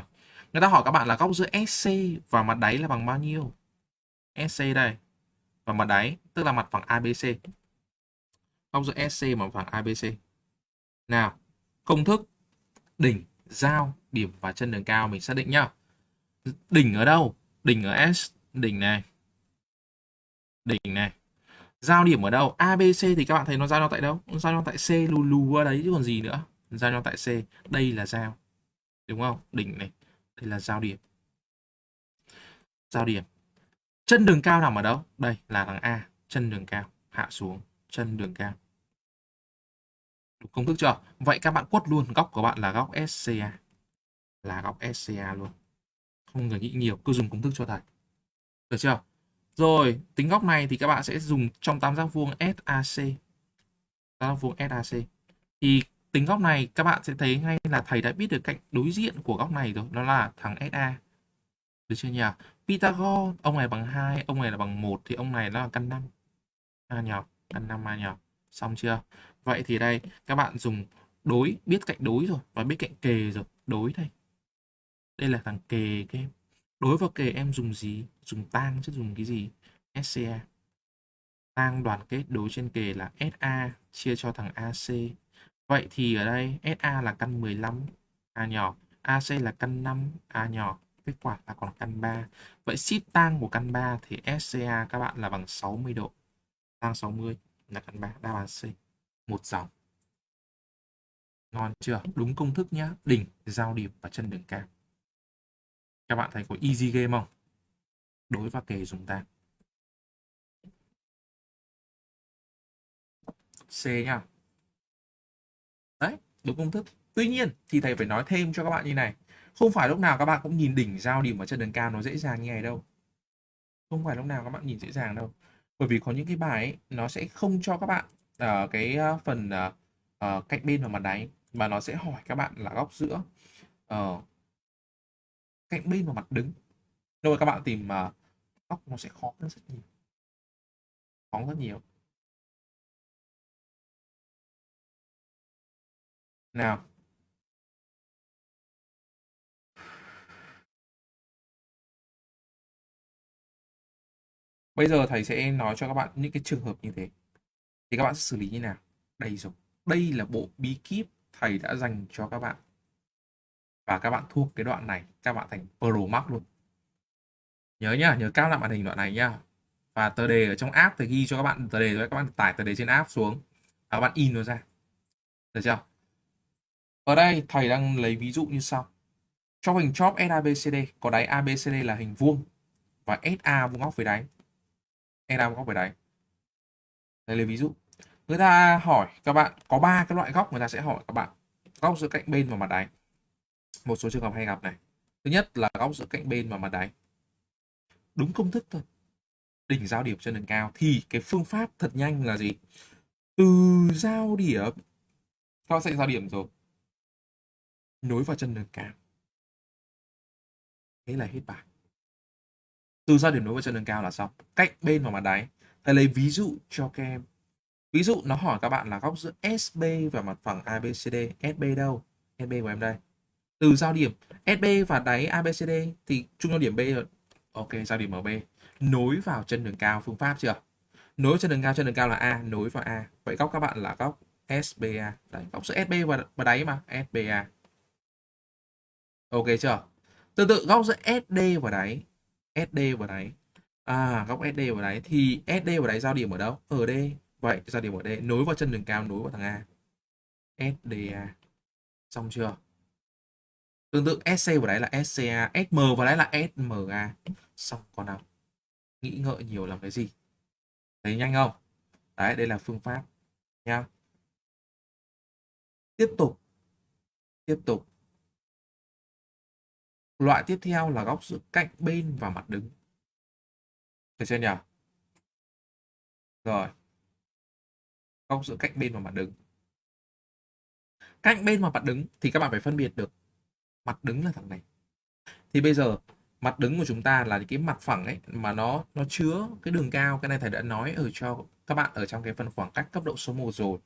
người ta hỏi các bạn là góc giữa SC và mặt đáy là bằng bao nhiêu? SC đây, và mặt đáy, tức là mặt phẳng ABC góc giữa SC và mặt phẳng ABC nào, công thức, đỉnh, giao, điểm và chân đường cao mình xác định nhá. Đỉnh ở đâu? Đỉnh ở S, đỉnh này đỉnh này. Giao điểm ở đâu? ABC thì các bạn thấy nó giao nhau tại đâu? Giao nhau tại C lù lù ở đấy chứ còn gì nữa. Giao nhau tại C. Đây là giao. Đúng không? Đỉnh này. Đây là giao điểm. Giao điểm. Chân đường cao nằm ở đâu? Đây là thằng A, chân đường cao, hạ xuống, chân đường cao. Đúng công thức chưa? Vậy các bạn quất luôn. Góc của bạn là góc SCA. Là góc SCA luôn. Không cần nghĩ nhiều, cứ dùng công thức cho thầy. Được chưa? Rồi, tính góc này thì các bạn sẽ dùng trong tam giác vuông SAC. Tam giác vuông SAC. Thì tính góc này các bạn sẽ thấy ngay là thầy đã biết được cạnh đối diện của góc này rồi. Đó là thằng SA. Được chưa nhỉ? Pythagore, ông này bằng 2, ông này là bằng 1 thì ông này nó là căn 5. A nhỏ, căn 5 A nhỏ. Xong chưa? Vậy thì đây các bạn dùng đối, biết cạnh đối rồi và biết cạnh kề rồi. Đối đây. Đây là thằng kề các em. Đối vào kề em dùng gì? Dùng tang chứ dùng cái gì? SCA. Tang đoàn kết đối trên kề là SA chia cho thằng AC. Vậy thì ở đây SA là căn 15 A nhỏ, AC là căn 5 A nhỏ kết quả là còn căn 3. Vậy ship tang của căn 3 thì SCA các bạn là bằng 60 độ. Tang 60 là căn 3, đáp án C. Một dòng. Ngon chưa? Đúng công thức nhá. Đỉnh, giao điểm và chân đường cao. Các bạn thấy có easy game không? Đối và kề chúng ta C nhá. Đấy, đúng công thức. Tuy nhiên thì thầy phải nói thêm cho các bạn như này không phải lúc nào các bạn cũng nhìn đỉnh giao điểm ở chân đường cao nó dễ dàng như này đâu không phải lúc nào các bạn nhìn dễ dàng đâu bởi vì có những cái bài ấy, nó sẽ không cho các bạn uh, cái uh, phần uh, uh, cạnh bên và mặt đáy mà nó sẽ hỏi các bạn là góc giữa uh, cạnh bên và mặt đứng rồi các bạn tìm à, uh, góc nó sẽ khó hơn rất nhiều khó rất nhiều nào Bây giờ thầy sẽ nói cho các bạn những cái trường hợp như thế. Thì các bạn sẽ xử lý như nào? Đây rồi. Đây là bộ bí kíp thầy đã dành cho các bạn. Và các bạn thuộc cái đoạn này, các bạn thành pro max luôn. Nhớ nhá, nhớ cao lại màn hình đoạn này nhá. và tờ đề ở trong app thì ghi cho các bạn tờ đề rồi các bạn tải tờ đề trên app xuống. Và các bạn in nó ra. Được chưa? Ở đây thầy đang lấy ví dụ như sau. Trong hình chóp SABCD có đáy ABCD là hình vuông. Và SA vuông góc với đáy. SA vuông góc với đáy. Đây lấy ví dụ. Người ta hỏi các bạn có ba cái loại góc người ta sẽ hỏi các bạn. Góc giữa cạnh bên và mặt đáy một số trường hợp hay gặp này. Thứ nhất là góc giữa cạnh bên và mặt đáy. Đúng công thức thôi. Đỉnh giao điểm trên đường cao thì cái phương pháp thật nhanh là gì? Từ giao điểm các sẽ giao điểm rồi. Nối vào chân đường cao. Thế là hết bài. Từ giao điểm nối vào chân đường cao là xong. Cạnh bên và mặt đáy. Thầy lấy ví dụ cho các em. Ví dụ nó hỏi các bạn là góc giữa SB và mặt phẳng ABCD SB đâu? SB của em đây từ giao điểm SB và đáy ABCD thì trung giao điểm B rồi. Ok giao điểm ở B. Nối vào chân đường cao phương pháp chưa? Nối chân đường cao chân đường cao là A nối vào A. Vậy góc các bạn là góc SBA đấy góc giữa SB và, và đáy mà SBA ok chưa? Tương tự góc giữa SD và đáy SD và đáy. À góc SD và đáy thì SD và đáy giao điểm ở đâu? Ở D. Vậy giao điểm ở D. Nối vào chân đường cao nối vào thằng A. SDA xong chưa? Tương tự SC và đấy là SCA SM và đấy là SMA xong còn nào? Nghĩ ngợi nhiều làm cái gì? Thấy nhanh không? Đấy, đây là phương pháp nha tiếp tục. Tiếp tục. Loại tiếp theo là góc giữa cạnh bên và mặt đứng. Được chưa nhỉ? Rồi. Góc giữa cạnh bên và mặt đứng. Cạnh bên và mặt đứng thì các bạn phải phân biệt được mặt đứng là thằng này. Thì bây giờ, mặt đứng của chúng ta là cái mặt phẳng ấy, mà nó nó chứa cái đường cao, cái này thầy đã nói ở cho các bạn ở trong cái phần khoảng cách cấp độ số 1 rồi.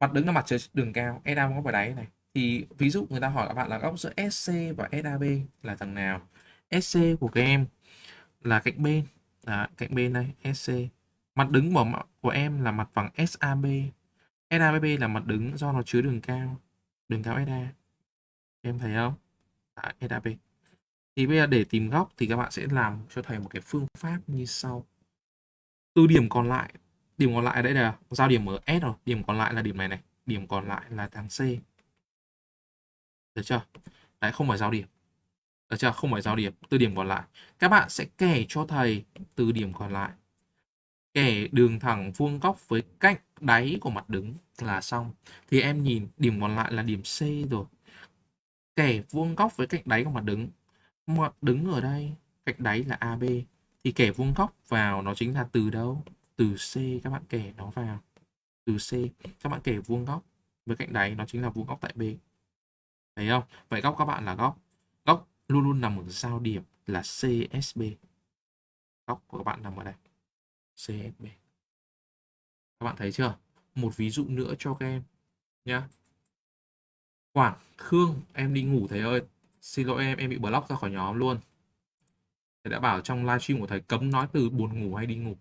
Mặt đứng là mặt chứa đường cao SA góc ở đáy này. Thì ví dụ người ta hỏi các bạn là góc giữa SC và SAB là thằng nào? SC của các em là cạnh bên là cạnh bên đây SC mặt đứng của của em là mặt phẳng SAB SAB là mặt đứng do nó chứa đường cao đường cao SA em thấy không? Đấy, SAB thì bây giờ để tìm góc thì các bạn sẽ làm cho thầy một cái phương pháp như sau. Từ điểm còn lại điểm còn lại đây là giao điểm ở S rồi điểm còn lại là điểm này này điểm còn lại là thằng C. Được chưa? Đấy không phải giao điểm. Được chưa? Không phải giao điểm từ điểm còn lại. Các bạn sẽ kẻ cho thầy từ điểm còn lại. Kẻ đường thẳng vuông góc với cạnh đáy của mặt đứng là xong. Thì em nhìn điểm còn lại là điểm C rồi kẻ vuông góc với cạnh đáy của mặt đứng. Mặt đứng ở đây, cạnh đáy là AB thì kẻ vuông góc vào nó chính là từ đâu? Từ C, các bạn kẻ nó vào. Từ C, các bạn kẻ vuông góc với cạnh đáy nó chính là vuông góc tại B. Thấy không? Vậy góc các bạn là góc. Góc luôn luôn nằm ở giao điểm là CSB góc của các bạn nằm ở đây. CSB các bạn thấy chưa? Một ví dụ nữa cho các em nhá. Quảng Khương, em đi ngủ thầy ơi. Xin lỗi em em bị block ra khỏi nhóm luôn. Thầy đã bảo trong livestream của thầy cấm nói từ buồn ngủ hay đi ngủ.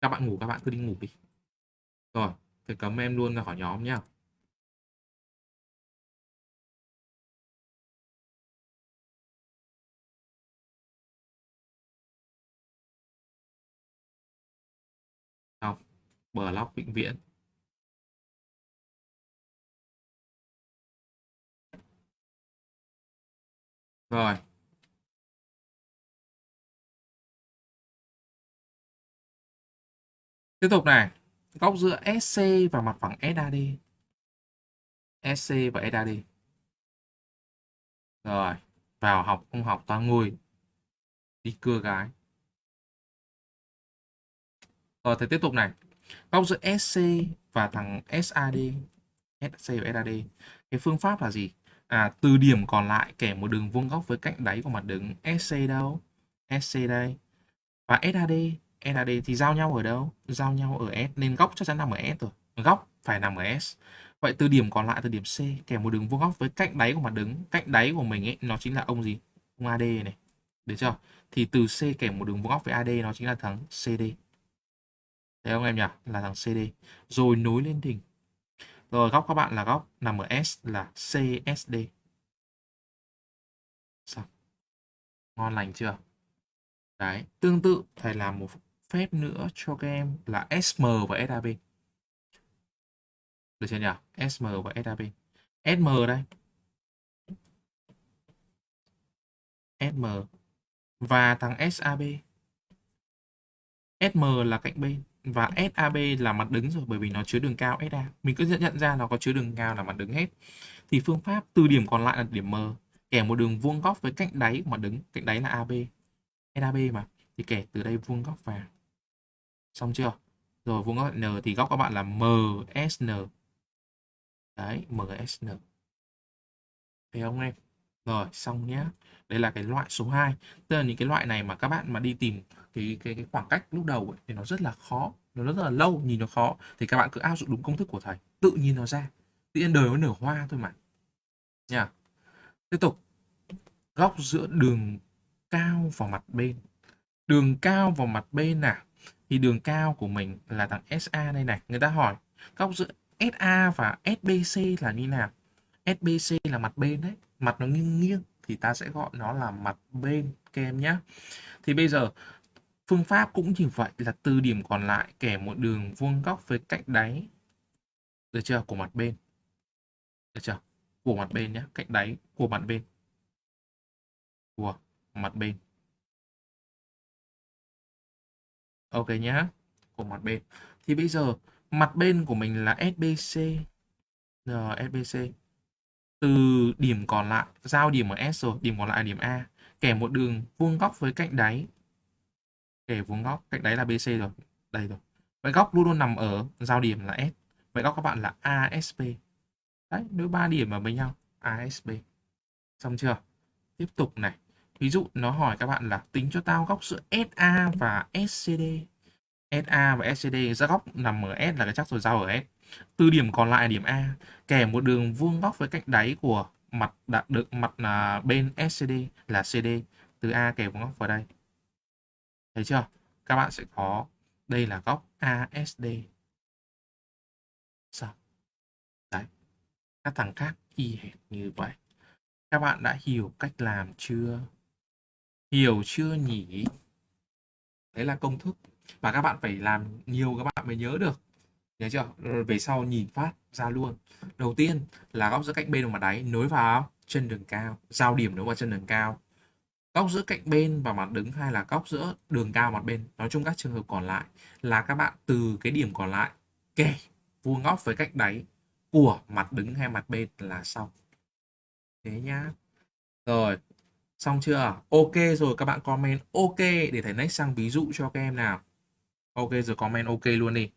Các bạn ngủ, các bạn cứ đi ngủ đi. Rồi, thầy cấm em luôn ra khỏi nhóm nhá. Không block vĩnh viễn. Rồi. Tiếp tục này, góc giữa SC và mặt phẳng SAD. SC và SAD. Rồi, vào học không học toàn ngồi đi cưa gái. Rồi, thì tiếp tục này. Góc giữa SC và thằng SAD. SC và SAD. Cái phương pháp là gì? À, từ điểm còn lại kẻ một đường vuông góc với cạnh đáy của mặt đứng SC đâu? SC đây. Và SAD, SAD thì giao nhau ở đâu? Giao nhau ở S nên góc chắc chắn nằm ở S rồi. Góc phải nằm ở S. Vậy từ điểm còn lại từ điểm C kẻ một đường vuông góc với cạnh đáy của mặt đứng, cạnh đáy của mình ấy nó chính là ông gì? Ông AD này. Được chưa? Thì từ C kẻ một đường vuông góc với AD nó chính là thằng CD. Thấy không em nhỉ? Là thằng CD. Rồi nối lên đỉnh rồi góc các bạn là góc nằm ở S là CSD. Xong. Ngon lành chưa? Đấy, tương tự thầy làm một phép nữa cho các em là SM và SAB. Được chưa nhỉ? SM và SAB. SM đây. SM và thằng SAB. SM là cạnh bên và SAB là mặt đứng rồi bởi vì nó chứa đường cao SA. Mình cứ nhận ra nó có chứa đường cao là mặt đứng hết. Thì phương pháp từ điểm còn lại là điểm M kẻ một đường vuông góc với cạnh đáy của mặt đứng, cạnh đáy là AB. SAB mà thì kẻ từ đây vuông góc vào. Xong chưa? Rồi vuông góc N thì góc các bạn là MSN. Đấy, MSN. Thấy không em? Rồi, xong nhé Đây là cái loại số 2. Tức là những cái loại này mà các bạn mà đi tìm cái cái cái khoảng cách lúc đầu ấy, thì nó rất là khó, nó rất là lâu, nhìn nó khó thì các bạn cứ áp dụng đúng công thức của thầy, tự nhìn nó ra. Tự nhiên đời nó nở hoa thôi mà. Nha. Tiếp tục. Góc giữa đường cao và mặt bên. Đường cao vào mặt bên nào? Thì đường cao của mình là thằng SA đây này. Người ta hỏi góc giữa SA và SBC là như nào? SBC là mặt bên đấy, mặt nó nghiêng nghiêng thì ta sẽ gọi nó là mặt bên các em nhé. Thì bây giờ, phương pháp cũng như vậy là từ điểm còn lại kẻ một đường vuông góc với cạnh đáy. Được chưa? Của mặt bên. Được chưa? Của mặt bên nhé cạnh đáy của mặt bên. Của mặt bên. Ok nhá. Của mặt bên. Thì bây giờ, mặt bên của mình là SBC rồi SBC từ điểm còn lại, giao điểm ở S rồi, điểm còn lại là điểm A. Kẻ một đường vuông góc với cạnh đáy. Kẻ vuông góc, cạnh đáy là BC rồi. Đây rồi. Vậy góc luôn luôn nằm ở giao điểm là S. Vậy góc các bạn là ASB đấy nếu ba điểm ở với nhau ASB xong chưa? Tiếp tục này. Ví dụ nó hỏi các bạn là tính cho tao góc giữa SA và SCD SA và SCD ra góc nằm ở S là cái chắc rồi, giao ở S từ điểm còn lại điểm A kèm một đường vuông góc với cạnh đáy của mặt đạt được mặt à, là bên SCD là CD từ A kèm vuông góc vào đây. Thấy chưa? Các bạn sẽ có, đây là góc ASD sao? Đấy, các thằng khác y hệt như vậy. Các bạn đã hiểu cách làm chưa? Hiểu chưa nhỉ? Đấy là công thức. Và các bạn phải làm nhiều, các bạn mới nhớ được nhớ chưa? Rồi về sau nhìn phát ra luôn. Đầu tiên là góc giữa cạnh bên và mặt đáy, nối vào chân đường cao, giao điểm nối vào chân đường cao. Góc giữa cạnh bên và mặt đứng hay là góc giữa đường cao mặt bên? Nói chung các trường hợp còn lại là các bạn từ cái điểm còn lại kẻ vuông góc với cạnh đáy của mặt đứng hay mặt bên là xong. Thế nhá. Rồi, xong chưa? Ok rồi, các bạn comment ok để thầy next sang ví dụ cho các em nào. Ok rồi, comment ok luôn đi.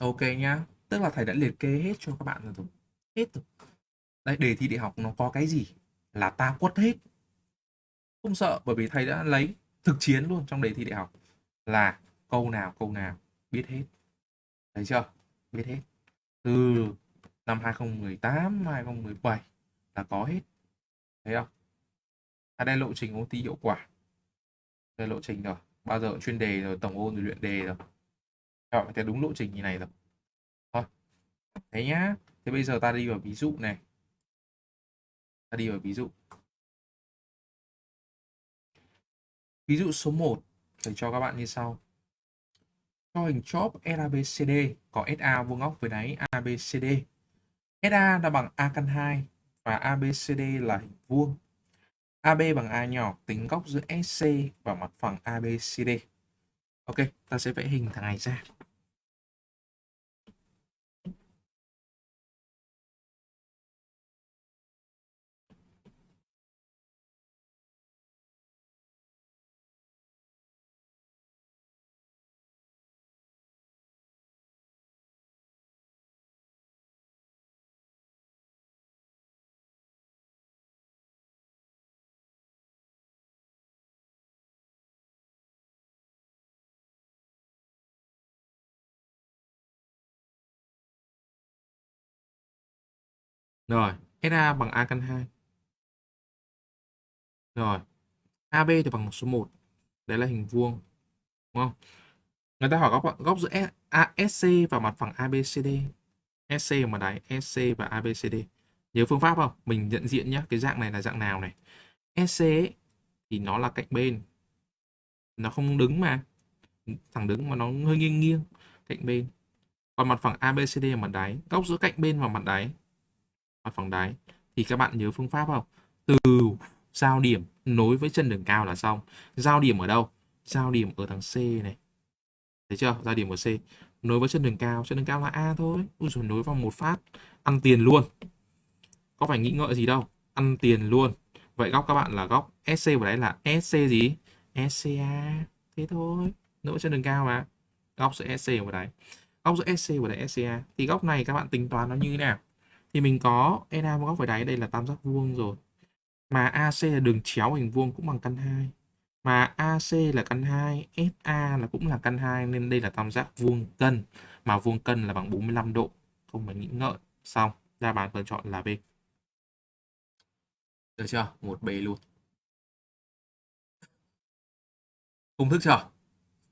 Ok nhá. Tức là thầy đã liệt kê hết cho các bạn rồi. Hết rồi. Đây, đề thi đại học nó có cái gì là ta quất hết. Không sợ bởi vì thầy đã lấy thực chiến luôn trong đề thi đại học là câu nào câu nào biết hết. Thấy chưa? Biết hết. Từ năm 2018, 2017 là có hết. Thấy không? À đây lộ trình ôn thi hiệu quả. Đây lộ trình rồi. Bao giờ chuyên đề rồi, tổng ôn rồi luyện đề rồi. Rồi, theo đúng lộ trình như này rồi. Thôi. Thế nhá. Thế bây giờ ta đi vào ví dụ này. Ta đi vào ví dụ. Ví dụ số 1 thầy cho các bạn như sau. Cho hình chóp LABCD có SA vuông góc với đáy ABCD. SA là bằng A căn 2 và ABCD là hình vuông. AB bằng A nhỏ tính góc giữa SC và mặt phẳng ABCD. Ok, ta sẽ vẽ hình thằng này ra. Rồi, SA bằng A căn 2. Rồi, AB thì bằng số 1. Đấy là hình vuông. Đúng không? Người ta hỏi góc góc giữa SC và mặt phẳng ABCD. SC mà đáy SC và ABCD. Nhớ phương pháp không? Mình nhận diện nhé. Cái dạng này là dạng nào này? SC ấy, thì nó là cạnh bên. Nó không đứng mà. Thẳng đứng mà nó hơi nghiêng nghiêng. Cạnh bên. Còn mặt phẳng ABCD là mặt đáy. Góc giữa cạnh bên và mặt đáy. Mặt phẳng đáy. Thì các bạn nhớ phương pháp không? Từ giao điểm nối với chân đường cao là xong. Giao điểm ở đâu? Giao điểm ở thằng C này. Thấy chưa? Giao điểm ở C. Nối với chân đường cao. Chân đường cao là A thôi. Ui rồi nối vào một phát. Ăn tiền luôn. Có phải nghĩ ngợi gì đâu. Ăn tiền luôn. Vậy góc các bạn là góc SC vào đấy là SC gì? SCA. Thế thôi. Nối với chân đường cao mà. Góc giữa SC vào đấy. Góc giữa SC và đấy SCA. Thì góc này các bạn tính toán nó như thế nào? Thì mình có NA góc với đáy đây là tam giác vuông rồi. Mà AC là đường chéo hình vuông cũng bằng căn 2. Mà AC là căn 2, SA là cũng là căn 2 nên đây là tam giác vuông cân. Mà vuông cân là bằng 45 độ. Không phải nghĩ ngợi. Xong, đáp án lựa chọn là B. Được chưa? Một B luôn. Công thức chưa?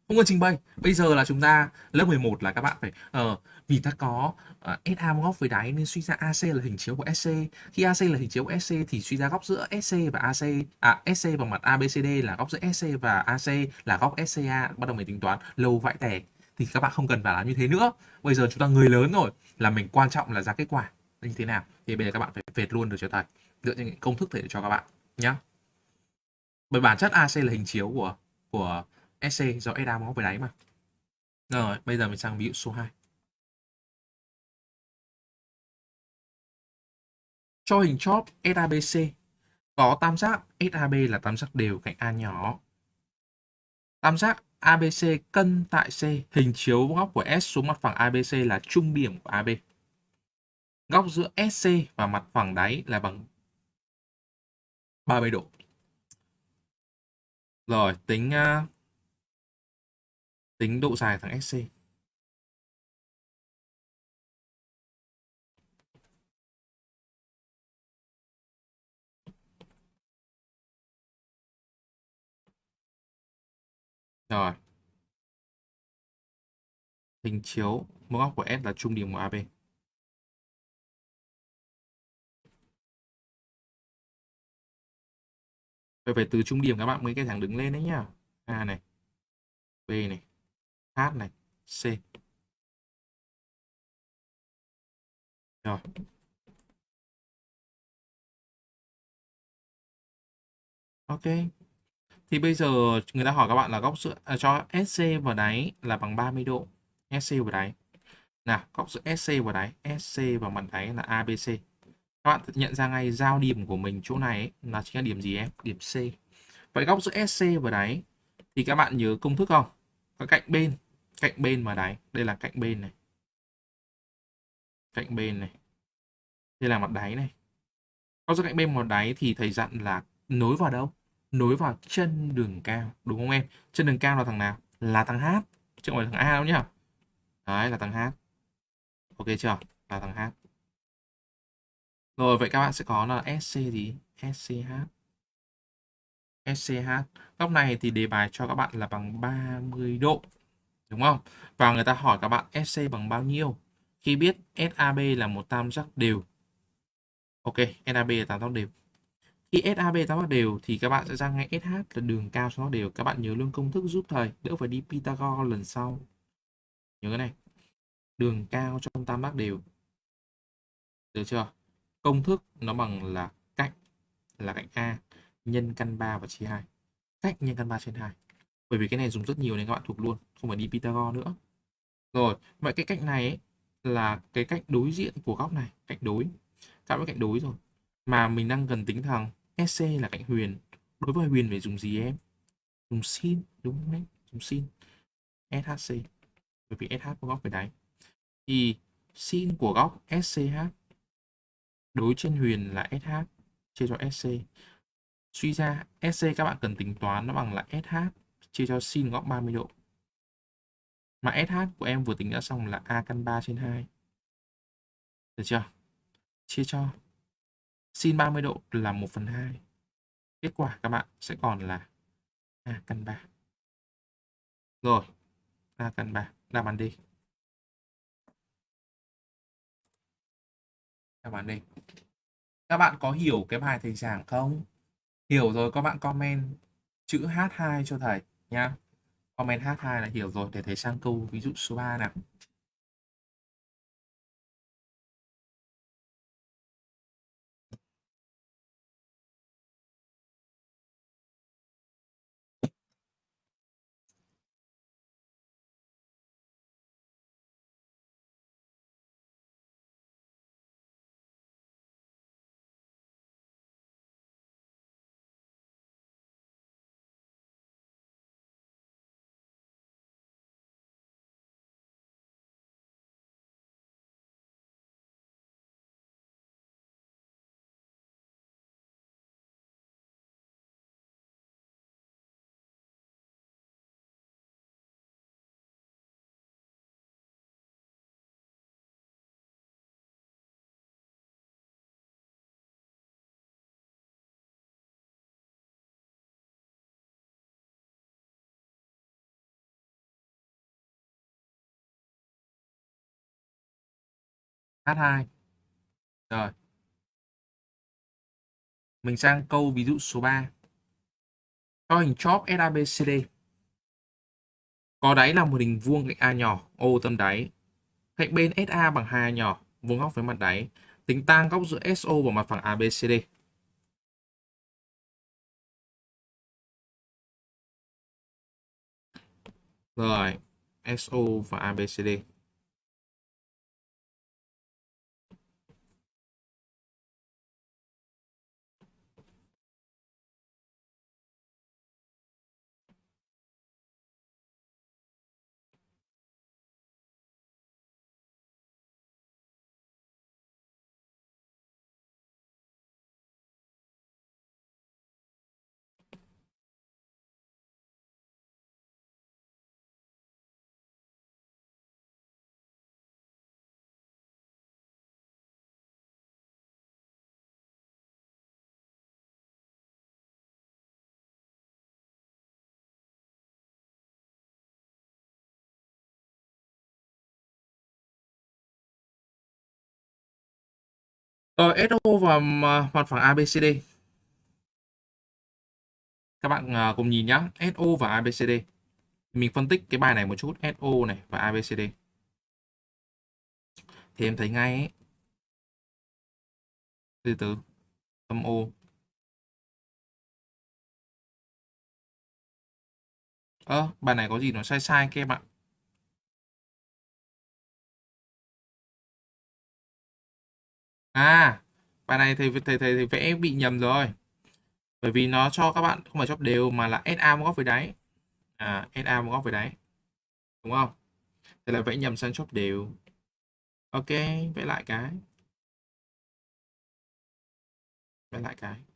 Không cần trình bày. Bây giờ là chúng ta lớp 11 là các bạn phải uh, vì ta có ờ, uh, SA góc với đáy nên suy ra AC là hình chiếu của SC. Khi AC là hình chiếu của SC thì suy ra góc giữa SC và AC à SC bằng mặt ABCD là góc giữa SC và AC là góc SCA. Bắt đầu mình tính toán lâu vãi tè thì các bạn không cần phải làm như thế nữa. Bây giờ chúng ta người lớn rồi là mình quan trọng là ra kết quả như thế nào. Thì bây giờ các bạn phải vệt luôn được cho thầy dựa trên những công thức thầy cho các bạn nhé. Bởi bản chất AC là hình chiếu của của SC do SA góc với đáy mà. Rồi, bây giờ mình sang ví dụ số 2. Cho hình chóp SABC có tam giác SAB là tam giác đều cạnh A nhỏ. Tam giác ABC cân tại C, hình chiếu góc của S xuống mặt phẳng ABC là trung điểm của AB. Góc giữa SC và mặt phẳng đáy là bằng 30 độ. Rồi, tính uh, tính độ dài thằng SC. Rồi. Hình chiếu mỗi góc của S là trung điểm của AB. Vậy phải từ trung điểm các bạn mới cái thẳng đứng lên đấy nhá. A này, B này, H này, C. Rồi. Ok. Thì bây giờ người ta hỏi các bạn là góc giữa à, cho SC vào đáy là bằng 30 độ. SC vào đáy. Nào, góc giữa SC vào đáy, SC vào mặt đáy là ABC. Các bạn nhận ra ngay giao điểm của mình chỗ này ấy, là chính là điểm gì em? Điểm C. Vậy góc giữa SC vào đáy thì các bạn nhớ công thức không? Có cạnh bên, cạnh bên mà đáy. Đây là cạnh bên này. Cạnh bên này. Đây là mặt đáy này. Góc giữa cạnh bên vào đáy thì thầy dặn là nối vào đâu? Nối vào chân đường cao, đúng không em? Chân đường cao là thằng nào? Là thằng H, chứ không phải thằng A đâu nhá. Đấy là thằng H. Ok chưa? Là thằng H. Rồi vậy các bạn sẽ có là SC gì? SCH. SCH. Góc này thì đề bài cho các bạn là bằng 30 độ. Đúng không? Và người ta hỏi các bạn SC bằng bao nhiêu? Khi biết SAB là một tam giác đều. Ok, SAB là tam giác đều. Khi SAB tam giác đều thì các bạn sẽ ra ngay SH là đường cao cho nó đều. Các bạn nhớ luôn công thức giúp thầy, đỡ phải đi Pythagore lần sau. Nhớ cái này. Đường cao trong tam giác đều. Được chưa? Công thức nó bằng là cạnh là cạnh A nhân căn 3 và chia 2. Cách nhân căn 3 trên 2. Bởi vì cái này dùng rất nhiều nên các bạn thuộc luôn, không phải đi Pythagore nữa. Rồi, vậy cái cạnh này ấy, là cái cạnh đối diện của góc này, cạnh đối. Các bạn cạnh đối rồi. Mà mình đang cần tính thằng SC là cạnh huyền. Đối với huyền phải dùng gì em? Dùng sin, đúng không đấy? Dùng sin. SHC. Bởi vì SH có góc về đáy. Thì sin của góc SCH đối trên huyền là SH chia cho SC. Suy ra SC các bạn cần tính toán nó bằng là SH chia cho sin góc 30 độ. Mà SH của em vừa tính đã xong là A căn 3 trên 2. Được chưa? Chia cho sin 30 độ là 1 phần 2. Kết quả các bạn sẽ còn là A căn 3. Rồi, A căn 3, đáp án đi. Đáp án đi. Các bạn có hiểu cái bài thầy giảng không? Hiểu rồi các bạn comment chữ H2 cho thầy nhá. Comment H2 là hiểu rồi để thầy sang câu ví dụ số 3 nào. H2. Rồi. Mình sang câu ví dụ số 3. Cho hình chóp SABCD. Có đáy là một hình vuông cạnh A nhỏ, O tâm đáy. Cạnh bên SA bằng 2 nhỏ, vuông góc với mặt đáy. Tính tan góc giữa SO và mặt phẳng ABCD. Rồi, SO và ABCD. Ờ, Rồi SO và mặt phẳng ABCD. Các bạn ờ, cùng nhìn nhé, SO và ABCD. Mình phân tích cái bài này một chút, SO này và ABCD. Thì em thấy ngay ấy. Từ từ. Âm O. Ơ, à, bài này có gì nó sai sai các em ạ. À, bài này thầy thầy thầy, thầy vẽ bị nhầm rồi. Bởi vì nó cho các bạn không phải chóp đều mà là SA một góc với đáy. À, SA một góc với đáy. Đúng không? Thế là vẽ nhầm sang chóp đều. Ok, vẽ lại cái. Vẽ lại cái.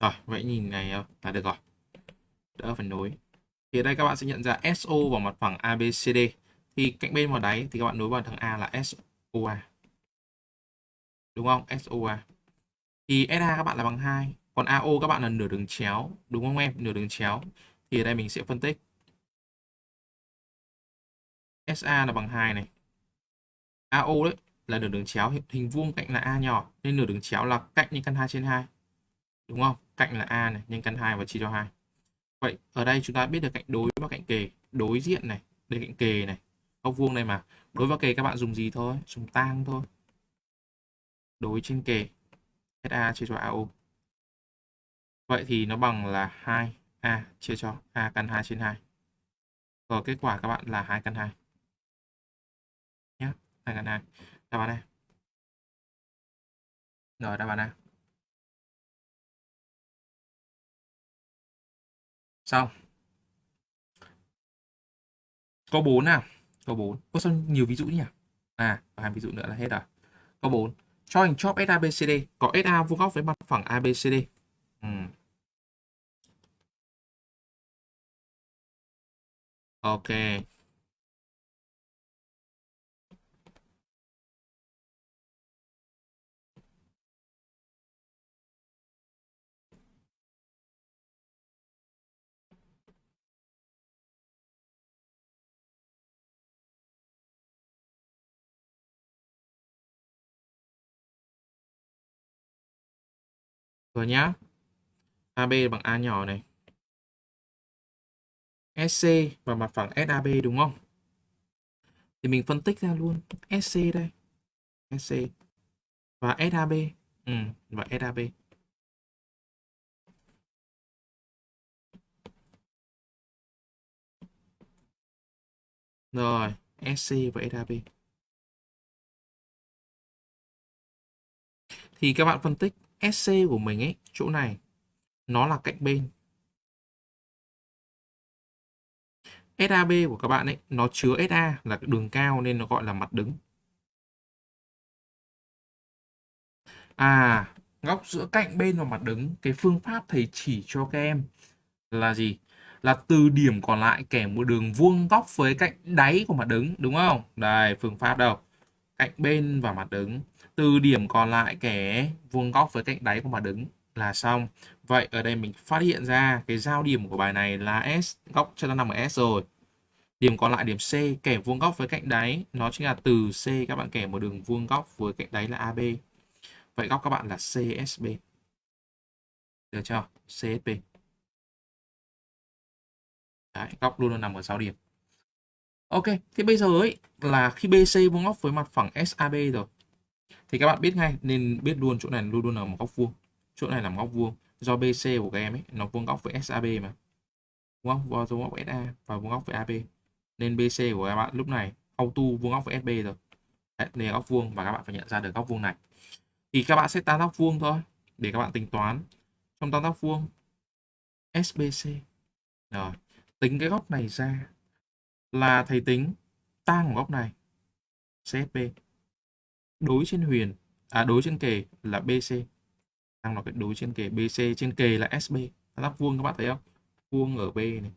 Rồi, vậy nhìn này ờ, là được rồi. Đỡ phần nối. Thì ở đây các bạn sẽ nhận ra SO vào mặt phẳng ABCD. Thì cạnh bên vào đáy thì các bạn nối vào thằng A là SOA. Đúng không? SOA. Thì SA các bạn là bằng 2. Còn AO các bạn là nửa đường chéo. Đúng không em? Nửa đường chéo. Thì ở đây mình sẽ phân tích. SA là bằng 2 này. AO đấy là nửa đường chéo. Hình vuông cạnh là A nhỏ. Nên nửa đường chéo là cạnh như căn 2 trên 2 đúng không? Cạnh là a này, nhân căn 2 và chia cho 2 vậy, ở đây chúng ta biết được cạnh đối và cạnh kề, đối diện này, đây cạnh kề này, góc vuông này mà. Đối và kề các bạn dùng gì thôi? Dùng tang thôi. Đối trên kề SA chia cho AO vậy thì nó bằng là 2A chia cho A căn 2 trên 2 và kết quả các bạn là 2 căn 2 nhé 2 căn 2 đáp án này. Rồi, đáp án này. xong. Có bốn nào. Có bốn. Có sao nhiều ví dụ nhỉ? À hai ví dụ nữa là hết à? rồi có bốn. Cho hình chóp SABCD có SA vuông góc với mặt phẳng ABCD ừ. ok. Rồi nhá. AB bằng A nhỏ này. SC và mặt phẳng SAB đúng không? Thì mình phân tích ra luôn SC đây. SC và SAB. Ừ, và SAB. Rồi, SC và SAB. Thì các bạn phân tích SC của mình ấy, chỗ này nó là cạnh bên. SAB của các bạn ấy nó chứa SA là cái đường cao nên nó gọi là mặt đứng. À, góc giữa cạnh bên và mặt đứng, cái phương pháp thầy chỉ cho các em là gì? Là từ điểm còn lại kẻ một đường vuông góc với cạnh đáy của mặt đứng, đúng không? Đây, phương pháp đâu? Cạnh bên và mặt đứng. Từ điểm còn lại kẻ vuông góc với cạnh đáy của mặt đứng là xong. Vậy ở đây mình phát hiện ra cái giao điểm của bài này là S, góc cho nó nằm ở S rồi. Điểm còn lại điểm C kẻ vuông góc với cạnh đáy nó chính là từ C các bạn kẻ một đường vuông góc với cạnh đáy là AB. Vậy góc các bạn là CSB. Được chưa? CSB. Đấy, góc luôn luôn nằm ở 6 điểm. Ok, thì bây giờ ấy là khi BC vuông góc với mặt phẳng SAB rồi. Thì các bạn biết ngay nên biết luôn chỗ này luôn luôn là một góc vuông. Chỗ này là một góc vuông. Do BC của các em ấy nó vuông góc với SAB mà. Vuông góc vuông góc với SA và vuông góc với AB. Nên BC của các bạn lúc này auto vuông góc với SB rồi. Đấy, đây là góc vuông và các bạn phải nhận ra được góc vuông này thì các bạn sẽ tan góc vuông thôi để các bạn tính toán trong tam giác vuông SBC rồi tính cái góc này ra là thầy tính tan của góc này CSB đối trên huyền à đối trên kề là BC đang nói cái đối trên kề BC trên kề là SB tam giác vuông các bạn thấy không? Vuông ở B này.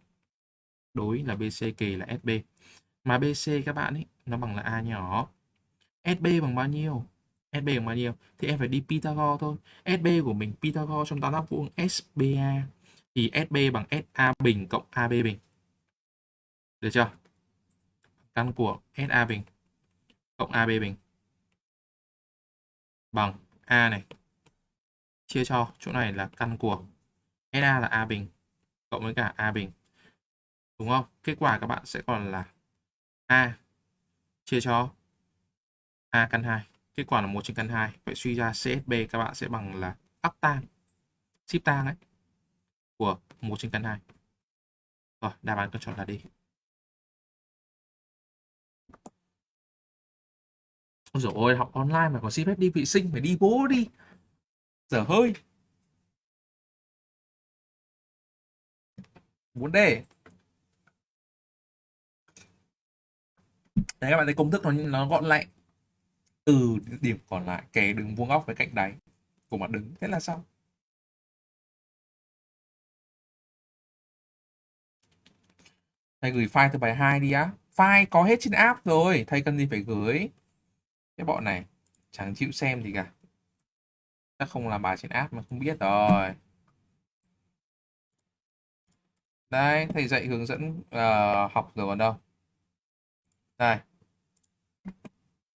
Đối là BC kề là SB mà BC các bạn ấy, nó bằng là A nhỏ. SB bằng bao nhiêu? SB bằng bao nhiêu? Thì em phải đi Pythagore thôi. SB của mình, Pythagore trong tam giác vuông SBA thì SB bằng SA bình cộng AB bình. Được chưa? Căn của SA bình cộng AB bình bằng A này chia cho chỗ này là căn của SA là A bình cộng với cả A bình đúng không kết quả các bạn sẽ còn là A chia cho A căn 2 Kết quả là 1 trên căn 2. Vậy suy ra CSB các bạn sẽ bằng là áp tan, ship tan ấy, của 1 trên căn 2. Rồi, đáp án cần chọn là đi. Ôi dồi ôi, học online mà còn xin phép đi vệ sinh, phải đi bố đi. Giờ hơi. Muốn đề. Đấy các bạn thấy công thức nó nó gọn lẹ từ điểm còn lại kẻ đường vuông góc với cạnh đáy của mặt đứng thế là xong thầy gửi file từ bài 2 đi á file có hết trên app rồi thầy cần gì phải gửi cái bọn này chẳng chịu xem gì cả. Chắc không làm bài trên app mà không biết rồi. Đây thầy dạy hướng dẫn uh, học rồi còn đâu. Đây.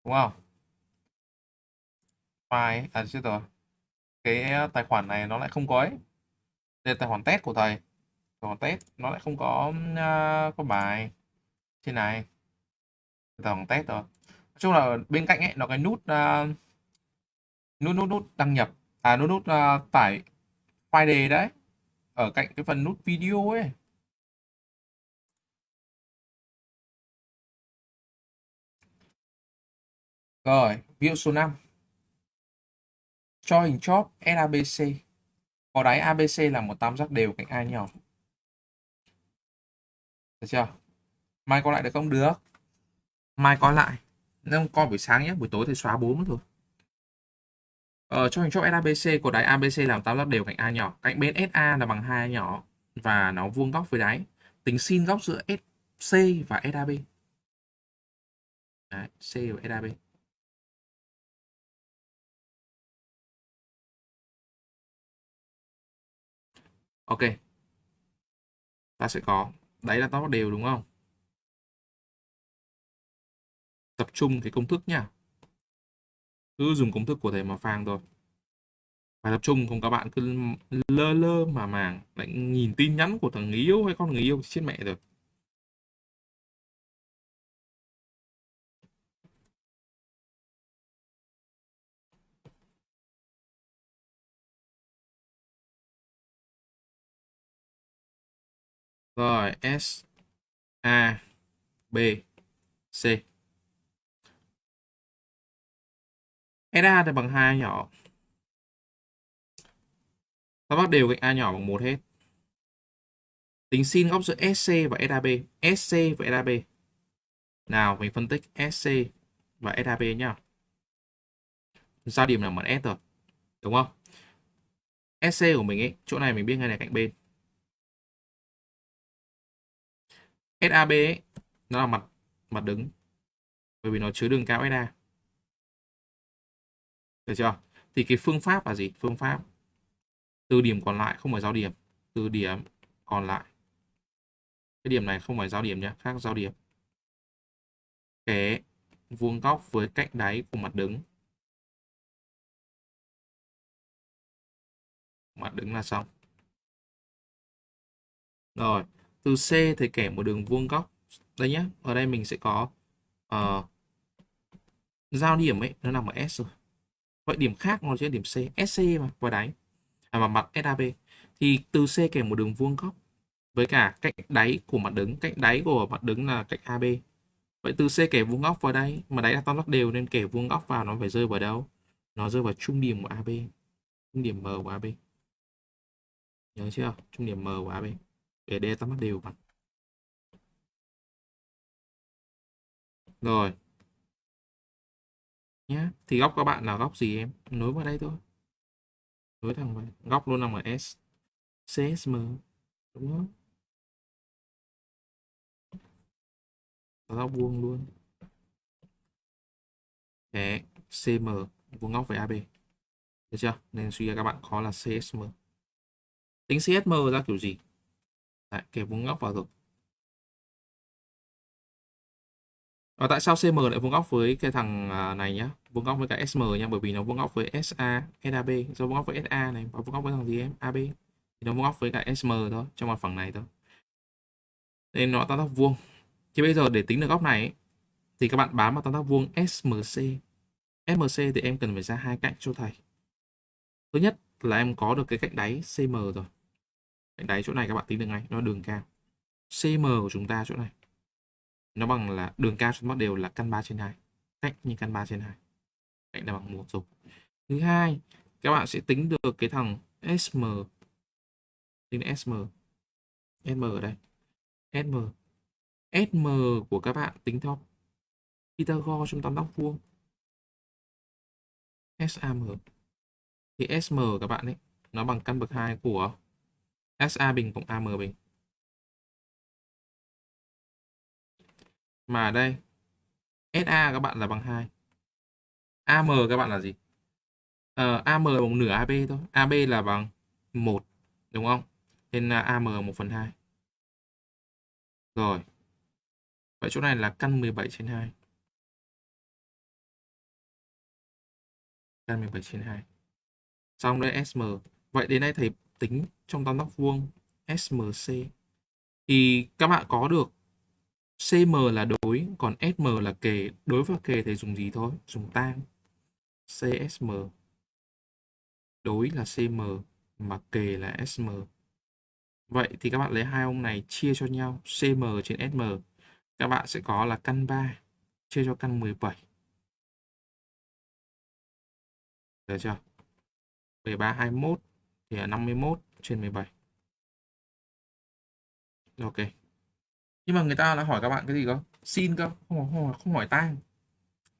Đúng không? File à chưa rồi. Cái ờ, tài khoản này nó lại không có ấy. Đây là tài khoản test của thầy. Tài khoản test nó lại không có uh, có bài. Trên này. Tài khoản test rồi nói chung là bên cạnh ấy nó cái nút uh, nút nút nút đăng nhập à nút nút uh, tải file đề đấy ở cạnh cái phần nút video ấy rồi ví số 5 cho hình chóp SABC. Có đáy ABC là một tam giác đều cạnh A nhỏ. Được chưa? Mai coi lại được không? Được. Mai coi lại. Nếu coi buổi sáng nhé, buổi tối thì xóa 4 thôi. Ờ, cho hình chóp SABC của đáy ABC làm tam giác đều cạnh A nhỏ. Cạnh bên SA là bằng hai nhỏ và nó vuông góc với đáy. Tính sin góc giữa SC và SAB. Đấy, C và SAB. Ok. Ta sẽ có. Đấy là tam giác đều đúng không? Tập trung cái công thức nhá. Cứ dùng công thức của thầy mà phang thôi. Phải tập trung không các bạn cứ lơ lơ mà màng lại nhìn tin nhắn của thằng người yêu hay con người yêu chết mẹ rồi. Rồi, S, A, B, C. SA thì bằng 2 nhỏ. Ta bắt đều cạnh A nhỏ bằng 1 hết. Tính sin góc giữa SC và SAB. SC và SAB. Nào, mình phân tích SC và SAB nhá. Giao điểm là mặt S rồi. Đúng không? SC của mình ấy, chỗ này mình biết ngay là cạnh bên. SAB ấy, nó là mặt mặt đứng bởi vì nó chứa đường cao SA được chưa? Thì cái phương pháp là gì? Phương pháp từ điểm còn lại không phải giao điểm từ điểm còn lại. Cái điểm này không phải giao điểm nhé khác giao điểm. Cái vuông góc với cạnh đáy của mặt đứng. Mặt đứng là xong. Rồi từ C thì kẻ một đường vuông góc. Đây nhé ở đây mình sẽ có uh, giao điểm ấy nó nằm ở S rồi vậy điểm khác nó sẽ điểm C SC mà vào đáy. À, mà mặt SAB thì từ C kẻ một đường vuông góc với cả cạnh đáy của mặt đứng. Cạnh đáy của mặt đứng là cạnh AB vậy từ C kẻ vuông góc vào đây mà đáy là tam giác đều nên kẻ vuông góc vào nó phải rơi vào đâu? Nó rơi vào trung điểm của AB trung điểm M của AB nhớ chưa? Trung điểm M của AB để D tam giác đều bằng rồi nhé thì góc các bạn là góc gì em? Nối vào đây thôi. Nối thẳng vào góc luôn nằm ở S CSM đúng không? Góc vuông luôn. Để CM vuông góc với AB được chưa? Nên suy ra các bạn khó là CSM tính CSM ra kiểu gì? Đấy, kể vuông góc vào rồi. Và tại sao CM lại vuông góc với cái thằng à, này nhá? Vuông góc với cả SM nhá, bởi vì nó vuông góc với SA, SAB, do vuông góc với SA này và vuông góc với thằng gì em? AB. Thì nó vuông góc với cả SM thôi, trong mặt phẳng này thôi. Nên nó tam giác vuông. Thì bây giờ để tính được góc này thì các bạn bám vào tam giác vuông SMC. SMC thì em cần phải ra hai cạnh cho thầy. Thứ nhất là em có được cái cạnh đáy CM rồi. Cạnh đáy chỗ này các bạn tính được ngay, nó đường cao. CM của chúng ta chỗ này nó bằng là đường cao trên mắt đều là căn 3 trên 2 cách như căn 3 trên 2 cạnh là bằng một rồi. Thứ hai, các bạn sẽ tính được cái thằng SM tính SM SM ở đây. SM SM của các bạn tính theo Pythagore trong tam giác vuông. SAM thì SM các bạn ấy, nó bằng căn bậc 2 của SA bình cộng AM bình. Mà ở đây SA các bạn là bằng 2. AM các bạn là gì? Ờ, AM là bằng nửa AB thôi. AB là bằng 1. Đúng không? Nên là AM 1 phần 2. Rồi. Vậy chỗ này là căn 17 trên 2. Căn 17 trên 2. Xong đây SM. Vậy đến đây thầy tính trong tam giác vuông SMC. Thì các bạn có được CM là đối, còn SM là kề. Đối và kề thì dùng gì thôi? Dùng tan. CSM. Đối là CM, mà kề là SM. Vậy thì các bạn lấy hai ông này chia cho nhau. CM trên SM. Các bạn sẽ có là căn 3 chia cho căn 17. Được chưa? 13, 21 thì là 51 trên 17. Ok nhưng mà người ta đã hỏi các bạn cái gì cơ xin cơ không không, không hỏi tang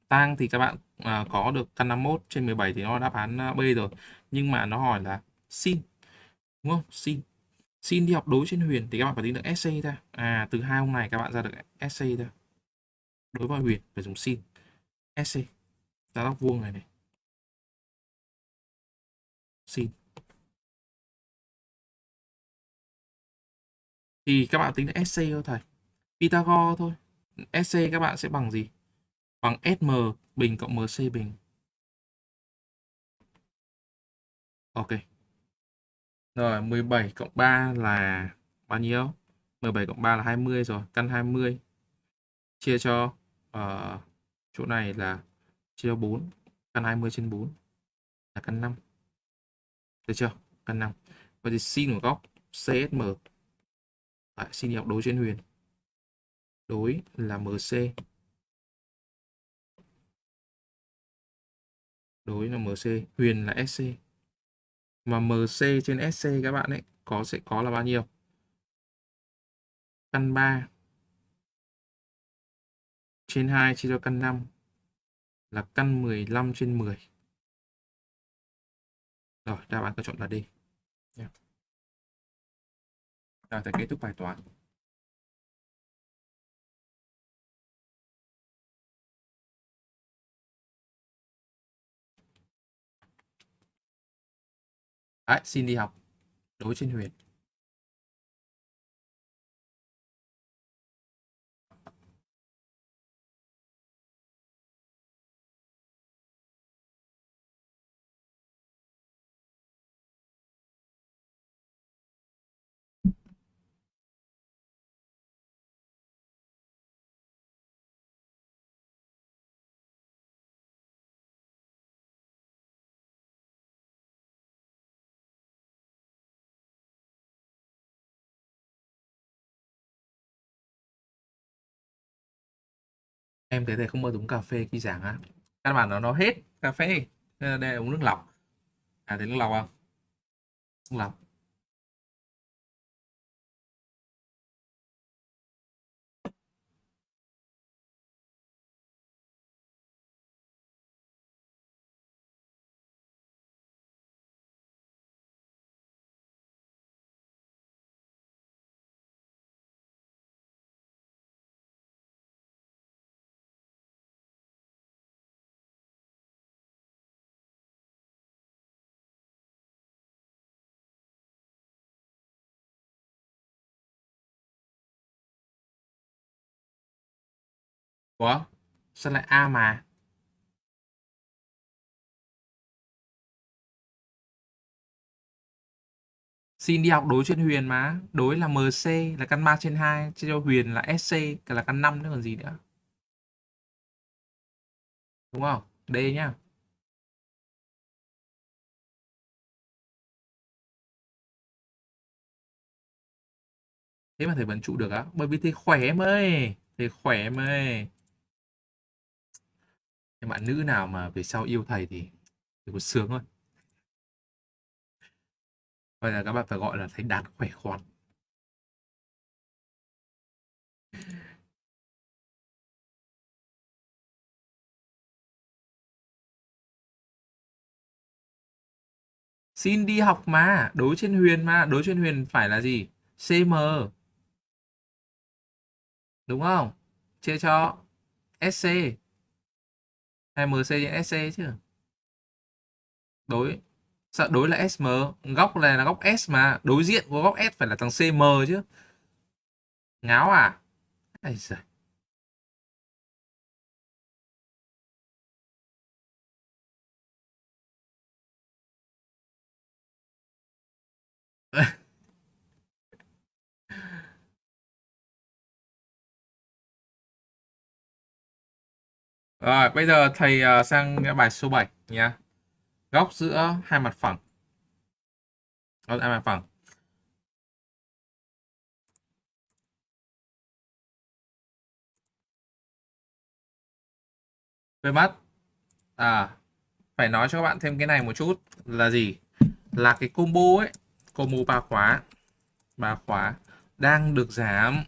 tang thì các bạn à, có được căn 51 trên 17 thì nó đáp án à, B rồi nhưng mà nó hỏi là xin đúng không xin Xin đi học đối trên Huyền thì các bạn phải tính được sc ra. À, từ hai hôm này các bạn ra được sc ra. Đối với Huyền phải dùng xin sc Ra góc vuông này này. xin Thì các bạn tính được sc thôi thầy. Pythagore thôi. SC các bạn sẽ bằng gì? Bằng SM bình cộng MC bình. Ok. Rồi 17 cộng 3 là bao nhiêu? 17 cộng 3 là 20 rồi, căn 20 chia cho uh, chỗ này là chia cho 4, căn 20 trên 4 là căn 5. Được chưa? Căn 5. Vậy thì sin của góc CSM Đấy, xin đi học đối trên huyền. Đối là MC. Đối là MC, huyền là SC mà MC trên SC các bạn ấy có sẽ có là bao nhiêu? Căn 3 trên 2 chia cho căn 5 là căn 15 trên 10. Rồi, đáp án tôi chọn là D. Yeah. Rồi, thầy kết thúc bài toán. Đấy, xin đi học. Đối trên huyền. Em thấy thầy không bao giờ uống cà phê khi giảng á. các bạn nó nó hết cà phê. Đây là uống nước lọc. À thấy nước lọc không? Nước lọc. Ủa? Sao lại A mà? Xin đi học đối trên Huyền mà. Đối là MC là căn 3 trên 2. Chia cho Huyền là SC là căn 5 nữa còn gì nữa. Đúng không? D nhá. Thế mà thầy vẫn trụ được á? Bởi vì thầy khỏe em ơi. Thầy khỏe em ơi các bạn nữ nào mà về sau yêu thầy thì thì có sướng thôi. Bây giờ các bạn phải gọi là thấy đạt khỏe khoắn. Xin đi học mà đối trên huyền mà. Đối trên huyền phải là gì? Cm đúng không? Chia cho sc hay MC trên SC chứ. Đối đối là SM góc này là góc S mà, đối diện của góc S phải là thằng CM chứ. Ngáo à? Ây giời. Rồi, bây giờ thầy à, sang bài số 7 nhé. Góc giữa hai mặt phẳng. Góc hai mặt phẳng. Về mắt. À, phải nói cho các bạn thêm cái này một chút là gì? Là cái combo ấy, combo ba khóa. Ba khóa đang được giảm.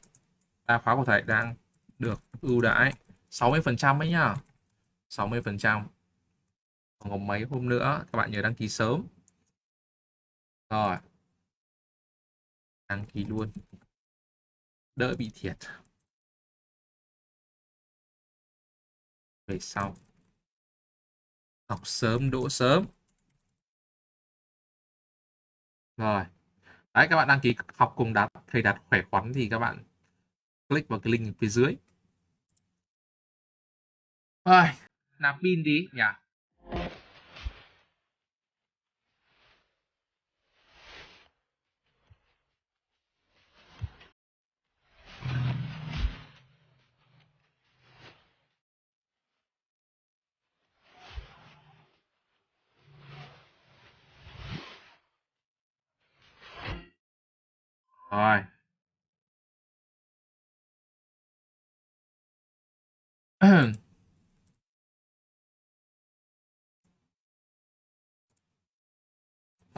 Ba khóa của thầy đang được ưu đãi 60% ấy nhá. 60%. Còn mấy hôm nữa, các bạn nhớ đăng ký sớm. Rồi. đăng ký luôn. Đỡ bị thiệt. Về sau. Học sớm, đỗ sớm. Rồi. Đấy, các bạn đăng ký học cùng đạt, thầy đạt khỏe khoắn thì các bạn click vào cái link phía dưới. Rồi nạp pin đi nhỉ? Rồi.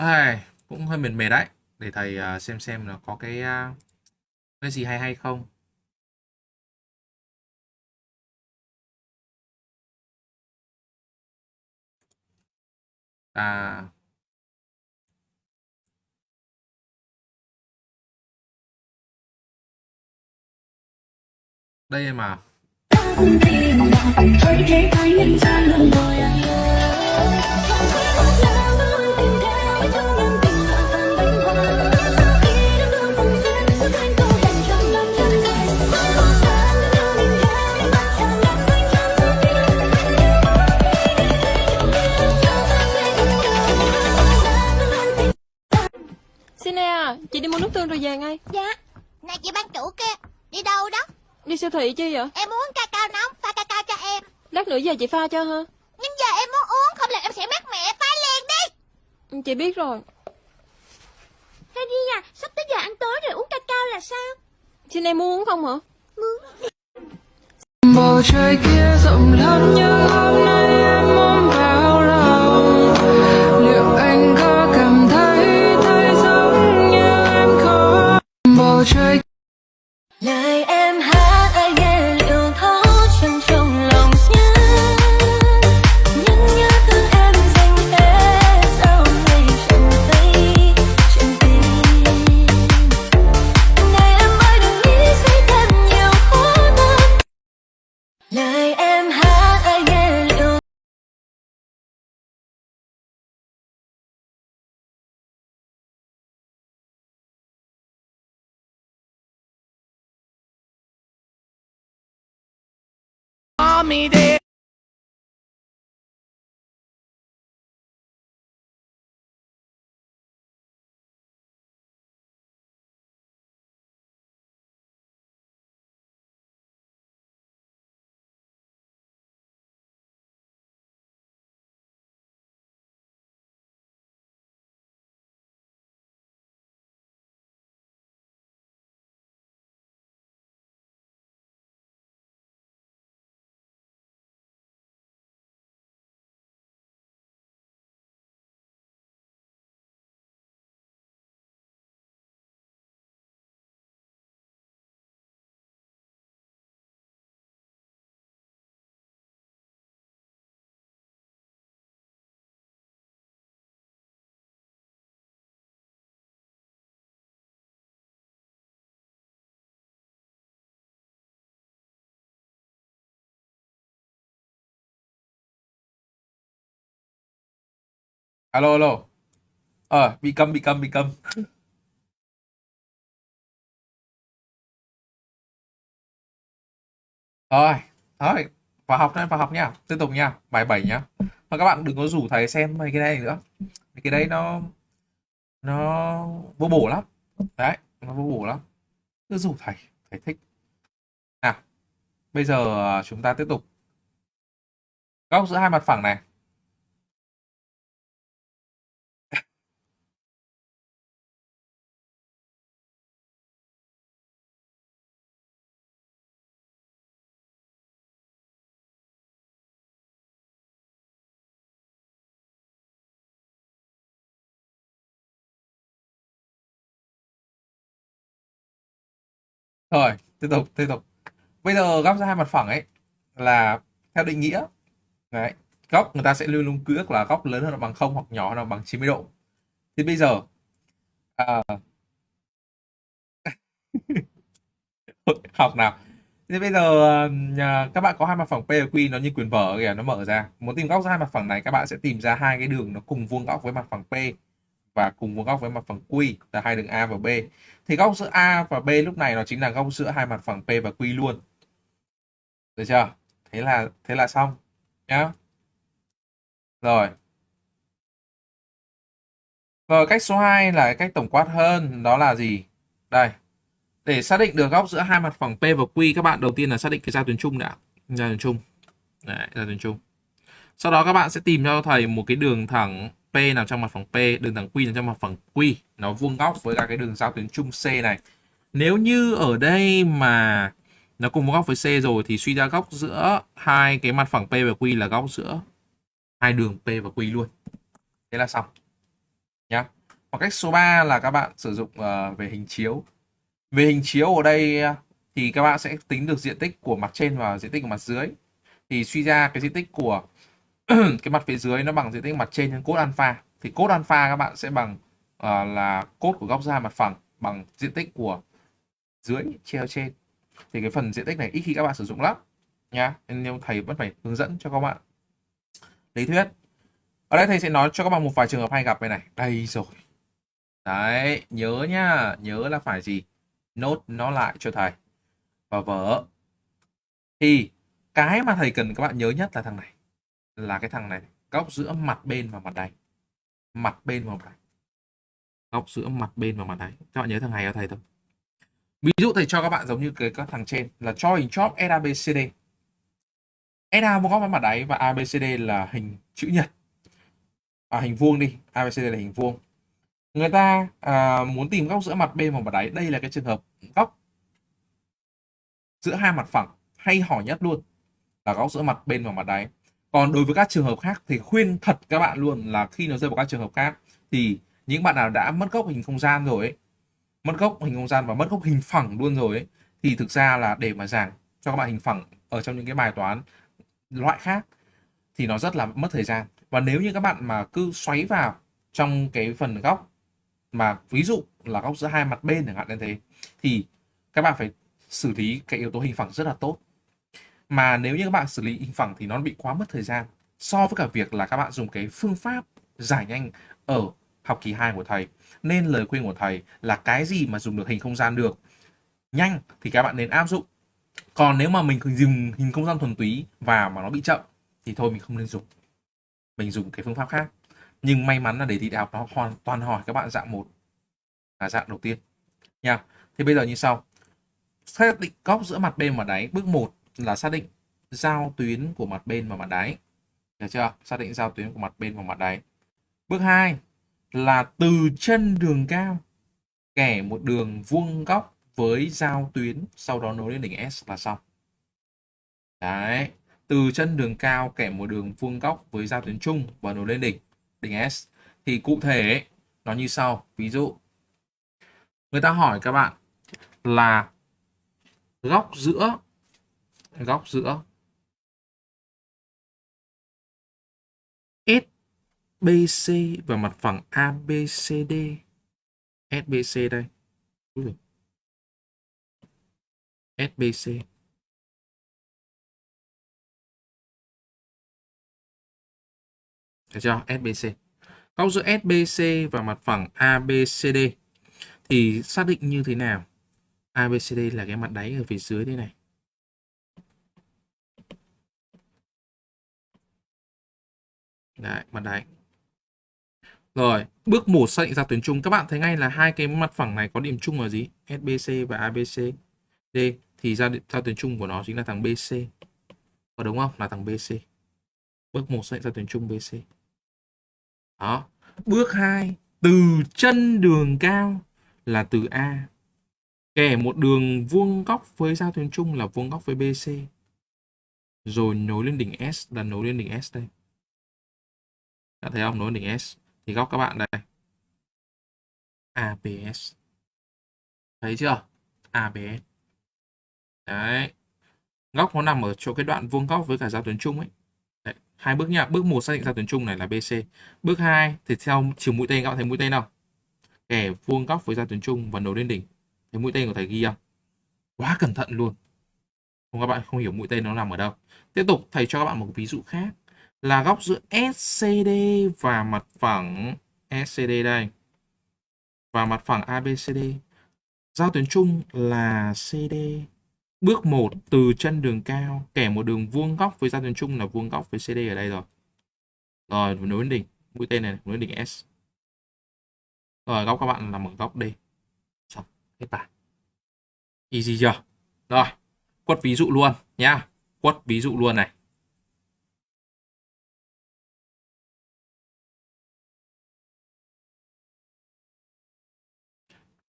Ai, cũng hơi mệt mệt đấy để thầy à, xem xem là có cái à, cái gì hay hay không. À. Đây à. mà
Xin à, chị đi mua nước tương rồi về ngay.
Dạ Này chị ban chủ kia Đi đâu đó?
Đi siêu thị chi vậy?
Em muốn ca cao nóng Pha ca cao cho em.
Lát nữa về chị pha cho ha.
Nhưng giờ em muốn uống Không là em sẽ mát mẹ Pha liền đi.
Chị biết rồi.
Harry à Sắp tới giờ ăn tối rồi uống ca cao là sao?
Xin em muốn uống không hả?
bầu trời kia rộng lớn như hôm nay bầu trời
alo alo. Ờ bị câm bị câm bị câm. Rồi thôi, vào học thôi, vào học nha. Tiếp tục nha, bài 7 nhá. Và các bạn đừng có rủ thầy xem mấy cái này nữa. Mấy cái đấy nó nó vô bổ lắm. Đấy, nó vô bổ lắm. Cứ rủ thầy thầy thích. Nào, bây giờ à, chúng ta tiếp tục. Góc giữa hai mặt phẳng này. Rồi tiếp tục tiếp tục. Bây giờ góc ra hai mặt phẳng ấy là theo định nghĩa đấy góc người ta sẽ luôn luôn quy là góc lớn hơn là bằng không hoặc nhỏ hơn là bằng 90 độ. Thì bây giờ à, học nào. Thì bây giờ à, các bạn có hai mặt phẳng P và Q nó như quyền vở kìa nó mở ra. Muốn tìm góc giữa hai mặt phẳng này các bạn sẽ tìm ra hai cái đường nó cùng vuông góc với mặt phẳng P và cùng vuông góc với mặt phẳng Q là hai đường A và B. Thì góc giữa A và B lúc này nó chính là góc giữa hai mặt phẳng P và Q luôn. Được chưa? Thế là thế là xong nhá. Rồi. Rồi cách số 2 là cách tổng quát hơn đó là gì? Đây. Để xác định được góc giữa hai mặt phẳng P và Q các bạn đầu tiên là xác định cái giao tuyến chung đã. Giao tuyến chung. Đấy, giao tuyến chung. Sau đó các bạn sẽ tìm cho thầy một cái đường thẳng P nằm trong mặt phẳng P đường thẳng Q nằm trong mặt phẳng Q. Nó vuông góc với cả cái đường giao tuyến chung C này. Nếu như ở đây mà nó cùng vuông góc với C rồi thì suy ra góc giữa hai cái mặt phẳng P và Q là góc giữa hai đường P và Q luôn. Thế là xong. Nhá. Và cách số 3 là các bạn sử dụng uh, về hình chiếu. Về hình chiếu ở đây ờ, thì các bạn sẽ tính được diện tích của mặt trên và diện tích của mặt dưới. Thì suy ra cái diện tích của cái mặt phía dưới nó bằng diện tích mặt trên nhân cốt alpha. Thì cốt alpha các bạn sẽ bằng uh, là cốt của góc ra mặt phẳng bằng diện tích của dưới treo trên. Thì cái phần diện tích này ít khi các bạn sử dụng lắm nhá. Nên thầy vẫn phải hướng dẫn cho các bạn. Lý thuyết. Ở đây thầy sẽ nói cho các bạn một vài trường hợp hay gặp đây này. Đây rồi. Đấy nhớ nhá. Nhớ là phải gì? Nốt nó lại cho thầy. Và vở. Thì cái mà thầy cần các bạn nhớ nhất là thằng này là cái thằng này góc giữa mặt bên và mặt đáy. Mặt bên và mặt đáy. Góc giữa mặt bên và mặt đáy. Các bạn nhớ thằng này cho thầy thôi. Ví dụ thầy cho các bạn giống như cái các thằng trên là cho hình chóp SABCD SA một góc với mặt đáy và ABCD là hình chữ nhật. À, hình vuông đi. ABCD là hình vuông. Người ta à, muốn tìm góc giữa mặt bên và mặt đáy. Đây là cái trường hợp góc giữa hai mặt phẳng. Hay hỏi nhất luôn là góc giữa mặt bên và mặt đáy còn đối với các trường hợp khác thì khuyên thật các bạn luôn là khi nó rơi vào các trường hợp khác thì những bạn nào đã mất góc hình không gian rồi ấy, mất góc hình không gian và mất góc hình phẳng luôn rồi ấy, thì thực ra là để mà giảng cho các bạn hình phẳng ở trong những cái bài toán loại khác thì nó rất là mất thời gian. Và nếu như các bạn mà cứ xoáy vào trong cái phần góc mà ví dụ là góc giữa hai mặt bên chẳng hạn như thế thì các bạn phải xử lý cái yếu tố hình phẳng rất là tốt mà nếu như các bạn xử lý hình phẳng thì nó bị quá mất thời gian. So với cả việc là các bạn dùng cái phương pháp giải nhanh ở học kỳ 2 của thầy. Nên lời khuyên của thầy là cái gì mà dùng được hình không gian được, nhanh thì các bạn nên áp dụng. Còn nếu mà mình dùng hình không gian thuần túy và mà nó bị chậm thì thôi mình không nên dùng. Mình dùng cái phương pháp khác. Nhưng may mắn là đề thi đại học nó hoàn toàn hỏi các bạn dạng một là dạng đầu tiên. Nha. Thì bây giờ như sau. Xác định góc giữa mặt bên và đáy bước 1 là xác định giao tuyến của mặt bên và mặt đáy. Được chưa? Xác định giao tuyến của mặt bên và mặt đáy. Bước 2 là từ chân đường cao, kẻ một đường vuông góc với giao tuyến, sau đó nối lên đỉnh S là xong. Đấy, từ chân đường cao, kẻ một đường vuông góc với giao tuyến chung và nối lên đỉnh đỉnh S. Thì cụ thể, nó như sau. Ví dụ, người ta hỏi các bạn là góc giữa góc giữa SBC và mặt phẳng ABCD SBC đây SBC Được chưa? SBC. Góc giữa SBC và mặt phẳng ABCD thì xác định như thế nào? ABCD là cái mặt đáy ở phía dưới đây này. Đấy, mặt đáy. Rồi, bước 1 xác định ra tuyến chung. Các bạn thấy ngay là hai cái mặt phẳng này có điểm chung là gì? SBC và ABC D Thì ra, ra tuyến chung của nó chính là thằng BC. Có đúng không? Là thằng BC. Bước 1 xác định ra tuyến chung BC. Đó. Bước 2, từ chân đường cao là từ A. Kẻ một đường vuông góc với giao tuyến chung là vuông góc với BC. Rồi nối lên đỉnh S là nối lên đỉnh S đây. Đã thấy không? Nối đỉnh S. Thì góc các bạn đây. ABS. Thấy chưa? ABS. Đấy. Góc nó nằm ở chỗ cái đoạn vuông góc với cả giao tuyến chung ấy hai bước nha bước một xác định giao tuyến chung này là BC bước 2 thì theo chiều mũi tên, các bạn thấy mũi tên nào kẻ vuông góc với giao tuyến chung và nối lên đỉnh Thấy mũi tên của thầy ghi không? Quá cẩn thận luôn. Không, các bạn không hiểu mũi tên nó nằm ở đâu. Tiếp tục thầy cho các bạn một ví dụ khác là góc giữa SCD và mặt phẳng SCD đây và mặt phẳng ABCD. Giao tuyến chung là CD. Bước 1 từ chân đường cao kẻ một đường vuông góc với giao tuyến chung là vuông góc với CD ở đây rồi. Rồi nối đến đỉnh, mũi tên này nối đỉnh S. Rồi góc các bạn nằm ở góc D. Xong, hết bài. Easy chưa? Rồi, quất ví dụ luôn nhá. Quất ví dụ luôn này.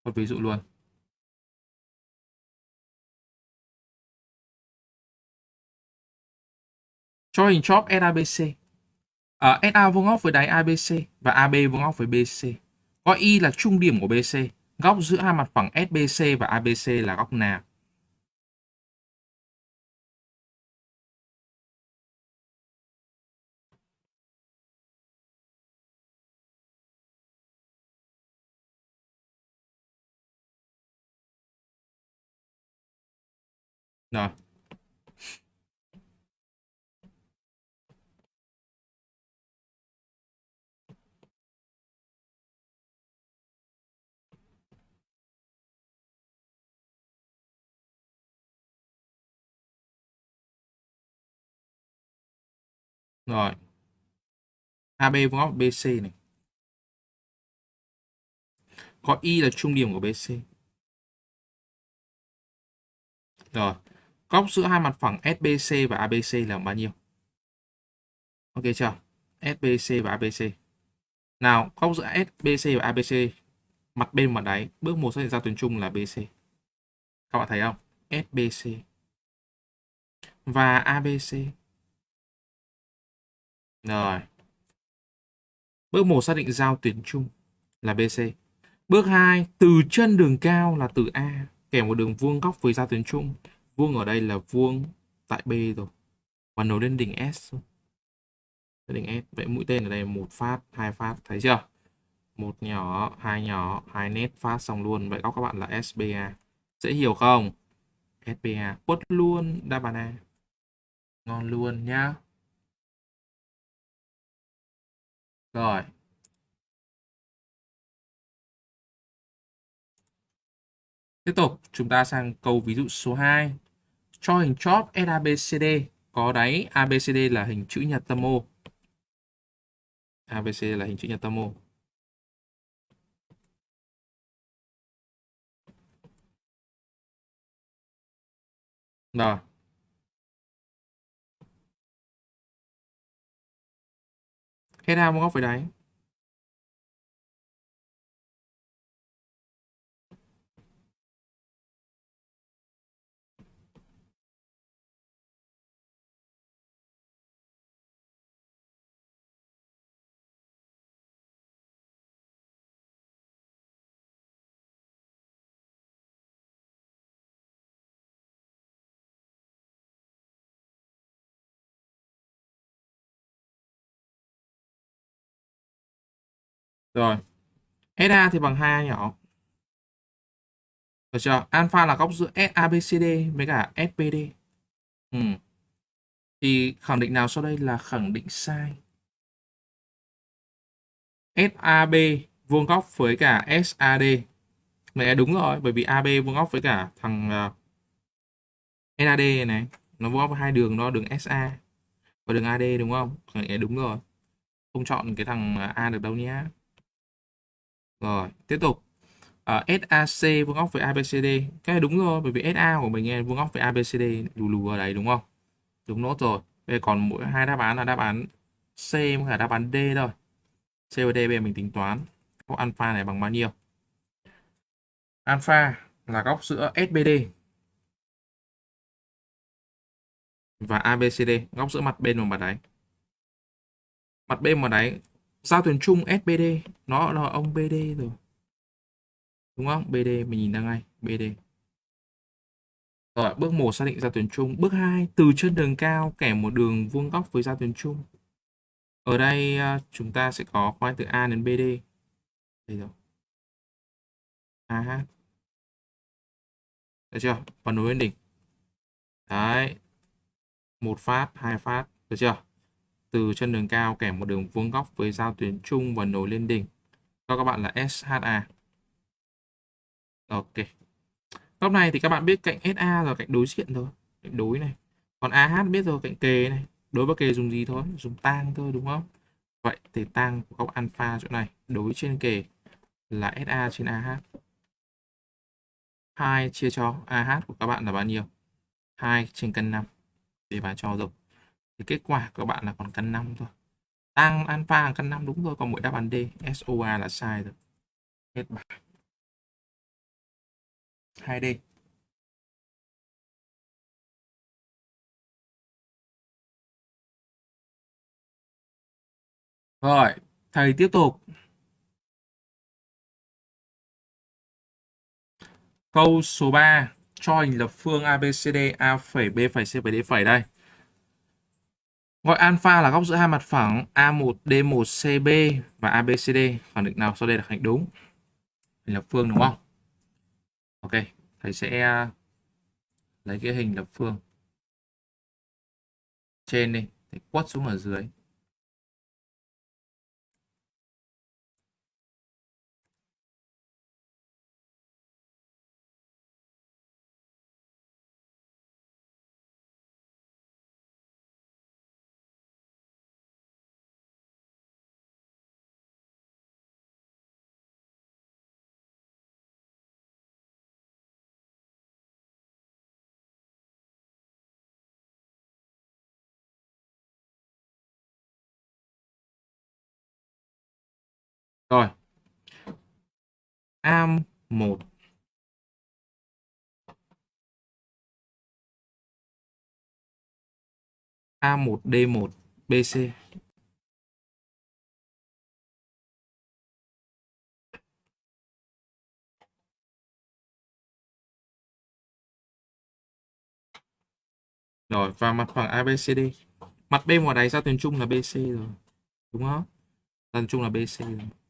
Một ví dụ luôn. Cho hình chóp SABC. À, SA vuông góc với đáy ABC và AB vuông góc với BC. Có Y là trung điểm của BC. Góc giữa hai mặt phẳng SBC và ABC là góc nào? Rồi. Rồi. AB vuông góc BC này. Có Y là trung điểm của BC. Rồi. Góc giữa hai mặt phẳng SBC và ABC là bao nhiêu? Ok chưa? SBC và ABC. Nào, góc giữa SBC và ABC mặt bên mặt đáy, bước một xác định giao tuyến chung là BC. Các bạn thấy không? SBC và ABC. Rồi. Bước 1 xác định giao tuyến chung là BC. Bước 2, từ chân đường cao là từ A kèm một đường vuông góc với giao tuyến chung. Vuông ở đây là vuông tại B rồi. Và nối lên đỉnh S. Đỉnh S. Vậy mũi tên ở đây một phát, hai phát, thấy chưa? Một nhỏ, hai nhỏ, hai nét phát xong luôn. Vậy góc các bạn là SBA. Dễ hiểu không? SBA. Quất luôn đáp án A. Ngon luôn nhá. Rồi. Tiếp tục, chúng ta sang câu ví dụ số 2. Cho hình chóp SABCD có đáy ABCD là hình chữ nhật tâm O. ABCD là hình chữ nhật tâm O. Rồi. Hết A góc với đáy. Rồi. SA thì bằng 2A nhỏ. Được chưa? Alpha là góc giữa SABCD với cả SPD. Ừ. Thì khẳng định nào sau đây là khẳng định sai? SAB vuông góc với cả SAD. Này đúng rồi, bởi vì AB vuông góc với cả thằng ờ, uh, SAD này, nó vuông góc với hai đường đó, đường SA và đường AD đúng không? Khẳng định đúng rồi. Không chọn cái thằng ờ, A được đâu nhé. Rồi, tiếp tục. à, SAC vuông góc với ABCD. Cái này đúng rồi, bởi vì SA của mình nghe vuông góc với ABCD lù lù ở đấy đúng không? Đúng nốt rồi. Bây giờ còn mỗi hai đáp án là đáp án C và đáp án D thôi. C và D bây giờ mình tính toán. Góc alpha này bằng bao nhiêu? Alpha là góc giữa SBD và ABCD, góc giữa mặt bên và mặt đáy. Mặt bên và đáy giao tuyến chung SBD nó là ông BD rồi. Đúng không? BD mình nhìn ra ngay. BD rồi, bước 1 xác định giao tuyến chung. Bước 2 từ chân đường cao kẻ một đường vuông góc với giao tuyến chung. Ở đây à, chúng ta sẽ có khoai từ A đến BD đây rồi. AH được chưa? Và nối lên đỉnh đấy. Một phát, hai phát. Được chưa? Từ chân đường cao kèm một đường vuông góc với giao tuyến trung và nối lên đỉnh. Cho các bạn là SHA ok. Góc này thì các bạn biết cạnh SA là cạnh đối diện thôi, cạnh đối này. Còn AH biết rồi, cạnh kề này. Đối với kề dùng gì thôi? Dùng tang thôi, đúng không? Vậy thì tang của góc alpha chỗ này, đối trên kề là SA trên AH 2 chia cho AH của các bạn là bao nhiêu? 2 trên căn 5 để bà cho rồi thì kết quả của bạn là còn căn 5 thôi tăng alpha là căn 5 đúng rồi còn mỗi đáp án D SOA là sai rồi hết bài 2D Rồi, thầy tiếp tục. Câu số 3 cho hình lập phương ABCD A phẩy B phẩy C phẩy D phẩy đây. Gọi alpha là góc giữa hai mặt phẳng A1 D1 CB và ABCD. Khẳng định nào sau đây là khẳng định đúng. Hình lập phương đúng không? Ok, thầy sẽ à, lấy cái hình lập phương trên đi, thầy quất xuống ở dưới. Am 1 A1 D1 BC Rồi và mặt phẳng ABCD. Mặt bên ngoài đáy ra tuyến chung là BC rồi. Đúng không? Giao tuyến chung là BC rồi.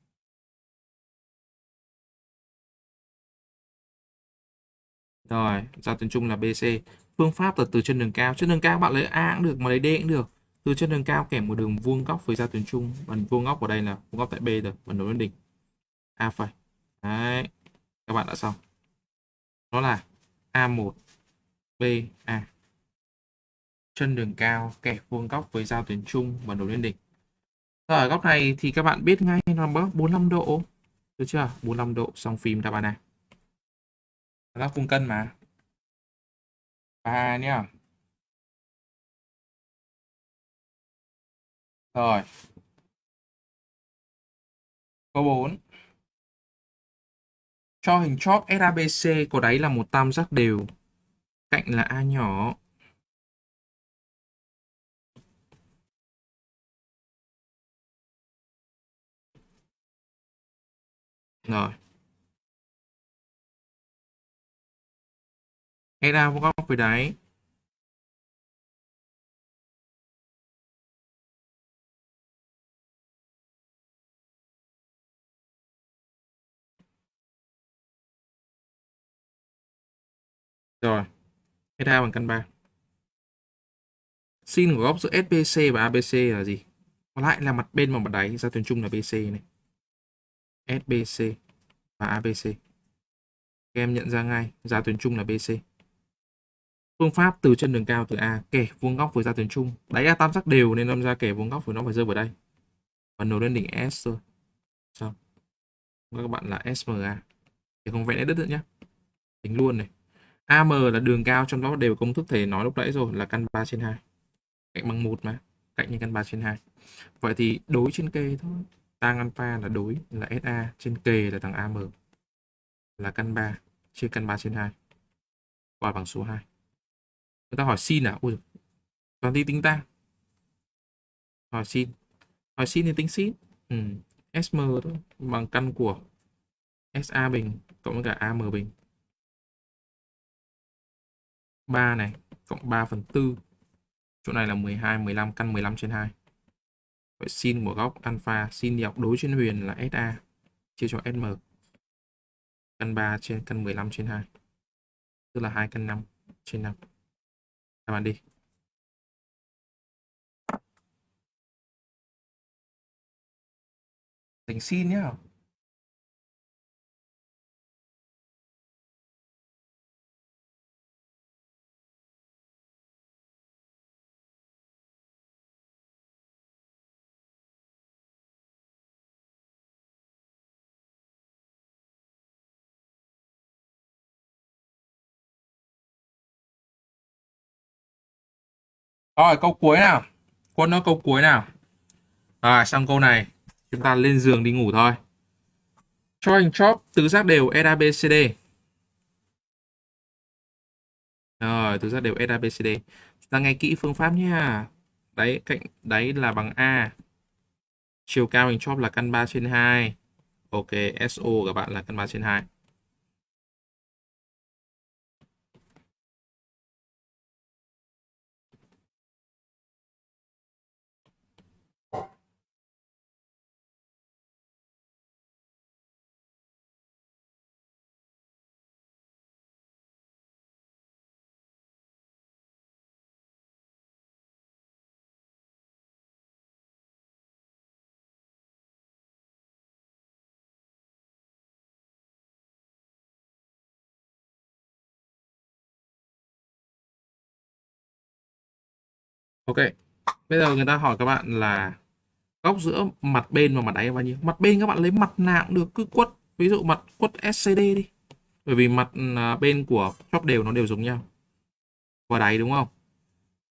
Rồi, giao tuyến chung là BC. Phương pháp là từ chân đường cao. Chân đường cao bạn lấy A cũng được, mà lấy D cũng được. Từ chân đường cao kèm một đường vuông góc với giao tuyến chung. Bằng vuông góc ở đây là vuông góc tại B rồi, bằng nối lên đỉnh. A phẩy. Đấy. Các bạn đã xong. đó là A1 B A. Chân đường cao kẹp vuông góc với giao tuyến chung và nối lên đỉnh. Ở góc này thì các bạn biết ngay nó bớt 45 độ. Được chưa? 45 độ xong phim đáp án này góc vuông cân mà. Ba nhá. Rồi. Câu 4 cho hình chóp SABC có đáy là một tam giác đều, cạnh là A nhỏ. Rồi. SA vuông góc với đáy Rồi, SA bằng căn 3. Sin của góc giữa SBC và ABC là gì? Còn lại là mặt bên và mặt đáy, giao tuyến chung là BC này. SBC và ABC. Các em nhận ra ngay, giao tuyến chung là BC. Phương pháp từ chân đường cao từ A, kẻ vuông góc với ra tuyến trung. Đáy A tam giác đều nên đâm ra kẻ vuông góc với nó phải rơi vào đây. Và nối lên đỉnh S thôi. Xong. Các bạn là SMA. Thì không vẽ nét đất nữa nhé. Tính luôn này. AM là đường cao trong đó đều công thức thầy nói lúc nãy rồi, là căn 3 trên 2. Cạnh bằng 1 mà. Cạnh như căn 3 trên 2. Vậy thì đối trên kề thôi. Tang alpha là đối, là SA. Trên kề là thằng AM. Là căn 3 chia căn 3 trên 2. Qua bằng số 2 người ta hỏi xin à? Ui, toàn đi tính tăng hỏi xin. Hỏi xin thì tính xin. Ừ. sm thôi, bằng căn của sa bình cộng với cả am bình. 3 này, cộng 3 phần 4 chỗ này là 12 15 căn 15 trên 2 vậy sin của góc alpha sin học đối trên huyền là sa chia cho sm căn 3 trên, căn 15 trên 2 tức là 2 căn 5 trên 5 các bạn đi. Thành xin nhá. Rồi, câu cuối nào. Quân nó câu cuối nào. Rồi, xong câu này. Chúng ta lên giường đi ngủ thôi. Cho hình chóp tứ giác đều SABCD Rồi, tứ giác đều SABCD Chúng ta nghe kỹ phương pháp nha Đấy, cạnh đấy là bằng A. Chiều cao hình chóp là căn 3 trên 2 Ok SO của các bạn là căn 3 trên 2 Ok, bây giờ người ta hỏi các bạn là góc giữa mặt bên và mặt đáy là bao nhiêu? Mặt bên các bạn lấy mặt nào cũng được, cứ quất. Ví dụ mặt quất SCD đi. Bởi vì mặt à, bên của chóp đều nó đều giống nhau. Và đáy đúng không?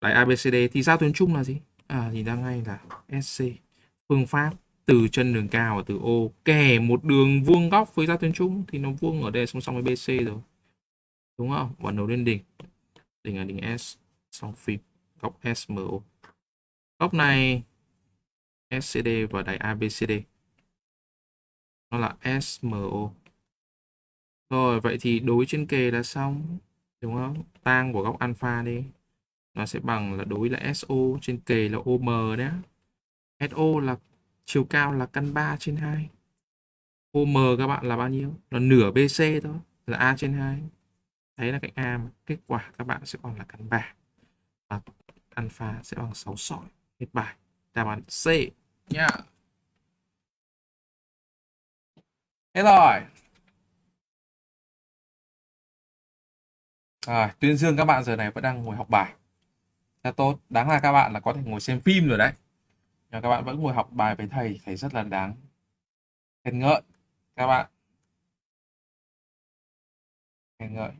Đáy ABCD thì giao tuyến chung là gì? À, nhìn ra ngay là SC. Phương pháp từ chân đường cao và từ O kẻ một đường vuông góc với giao tuyến chung thì nó vuông ở đây song song với BC rồi. Đúng không? Và nối lên đỉnh. Đỉnh là đỉnh S song phim góc SMO. Góc này SCD và đáy ABCD. Nó là SMO. Rồi, vậy thì đối trên kề là xong. Đúng không? Tang của góc alpha đi. Nó sẽ bằng là đối là SO trên kề là OM đấy. SO là chiều cao là căn 3 trên 2. OM các bạn là bao nhiêu? Là nửa BC thôi. Là A trên 2. Đấy là cạnh A mà. Kết quả các bạn sẽ còn là căn 3. Và alpha sẽ bằng 6 sỏi. Hết bài. Đáp án C nha. Hết rồi. À, tuyên dương các bạn giờ này vẫn đang ngồi học bài. Rất tốt. Đáng là các bạn là có thể ngồi xem phim rồi đấy. Nhưng các bạn vẫn ngồi học bài với thầy. Thầy rất là đáng khen ngợi các bạn. Khen ngợi.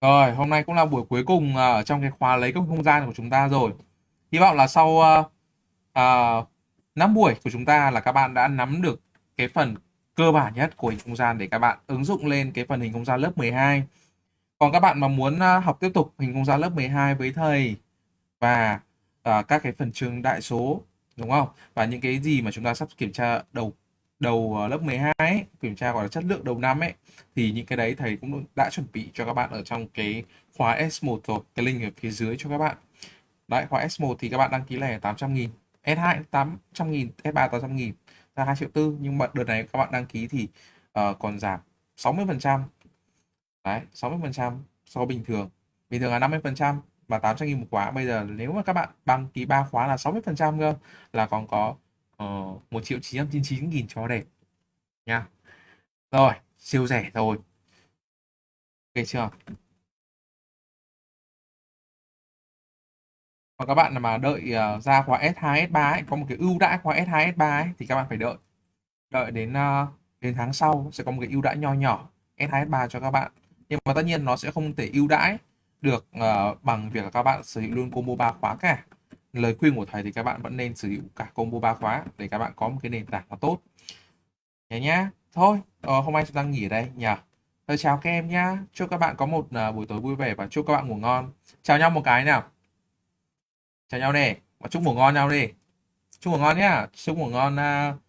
Rồi, hôm nay cũng là buổi cuối cùng à, ở trong cái khóa lấy công không gian của chúng ta rồi. Hy vọng là sau uh, uh, 5 buổi của chúng ta là các bạn đã nắm được cái phần cơ bản nhất của hình không gian để các bạn ứng dụng lên cái phần hình không gian lớp 12. Còn các bạn mà muốn uh, học tiếp tục hình không gian lớp 12 với thầy và uh, các cái phần chương đại số đúng không? Và những cái gì mà chúng ta sắp kiểm tra đầu đầu ờ, lớp 12 ấy, kiểm tra gọi là chất lượng đầu năm ấy thì những cái đấy thầy cũng đã chuẩn bị cho các bạn ở trong cái khóa S1 rồi cái link ở phía dưới cho các bạn. Đấy khóa S1 thì các bạn đăng ký lẻ 800 nghìn S2 800 nghìn S3 800 nghìn ra 2 triệu tư nhưng mà đợt này các bạn đăng ký thì uh, còn giảm 60 phần trăm. Đấy 60 phần trăm so bình thường. Bình thường là 50 phần trăm và 800 nghìn một khóa bây giờ nếu mà các bạn đăng ký 3 khóa là 60 phần trăm cơ là còn có Ờ, uh, 1 triệu 999 nghìn cho đẹp. Nha. Rồi siêu rẻ rồi. Ok chưa? Và các bạn mà đợi uh, ra khóa S2 S3 ấy, có một cái ưu đãi khóa S2 S3 ấy, thì các bạn phải đợi. Đợi đến uh, đến tháng sau sẽ có một cái ưu đãi nho nhỏ S2 S3 cho các bạn. Nhưng mà tất nhiên nó sẽ không thể ưu đãi được uh, bằng việc các bạn sở hữu luôn combo 3 khóa cả lời khuyên của thầy thì các bạn vẫn nên sử dụng cả combo ba khóa để các bạn có một cái nền tảng nó tốt. Nhé nhá. Thôi ờ, hôm nay chúng ta nghỉ ở đây. Nhờ. Thôi chào các em nhá. Chúc các bạn có một uh, buổi tối vui vẻ và chúc các bạn ngủ ngon. Chào nhau một cái nào. Chào nhau nè. Và chúc ngủ ngon nhau đi. Chúc ngủ ngon nhá. Chúc ngủ ngon uh,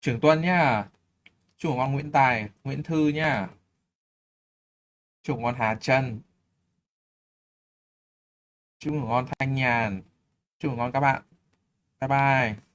Trường Tuân nhá. Chúc ngủ ngon Nguyễn Tài Nguyễn Thư nhá. Chúc ngủ ngon Hà Trân. Chúc ngủ ngon Thanh Nhàn chúc ngủ ngon các bạn. Bye bye.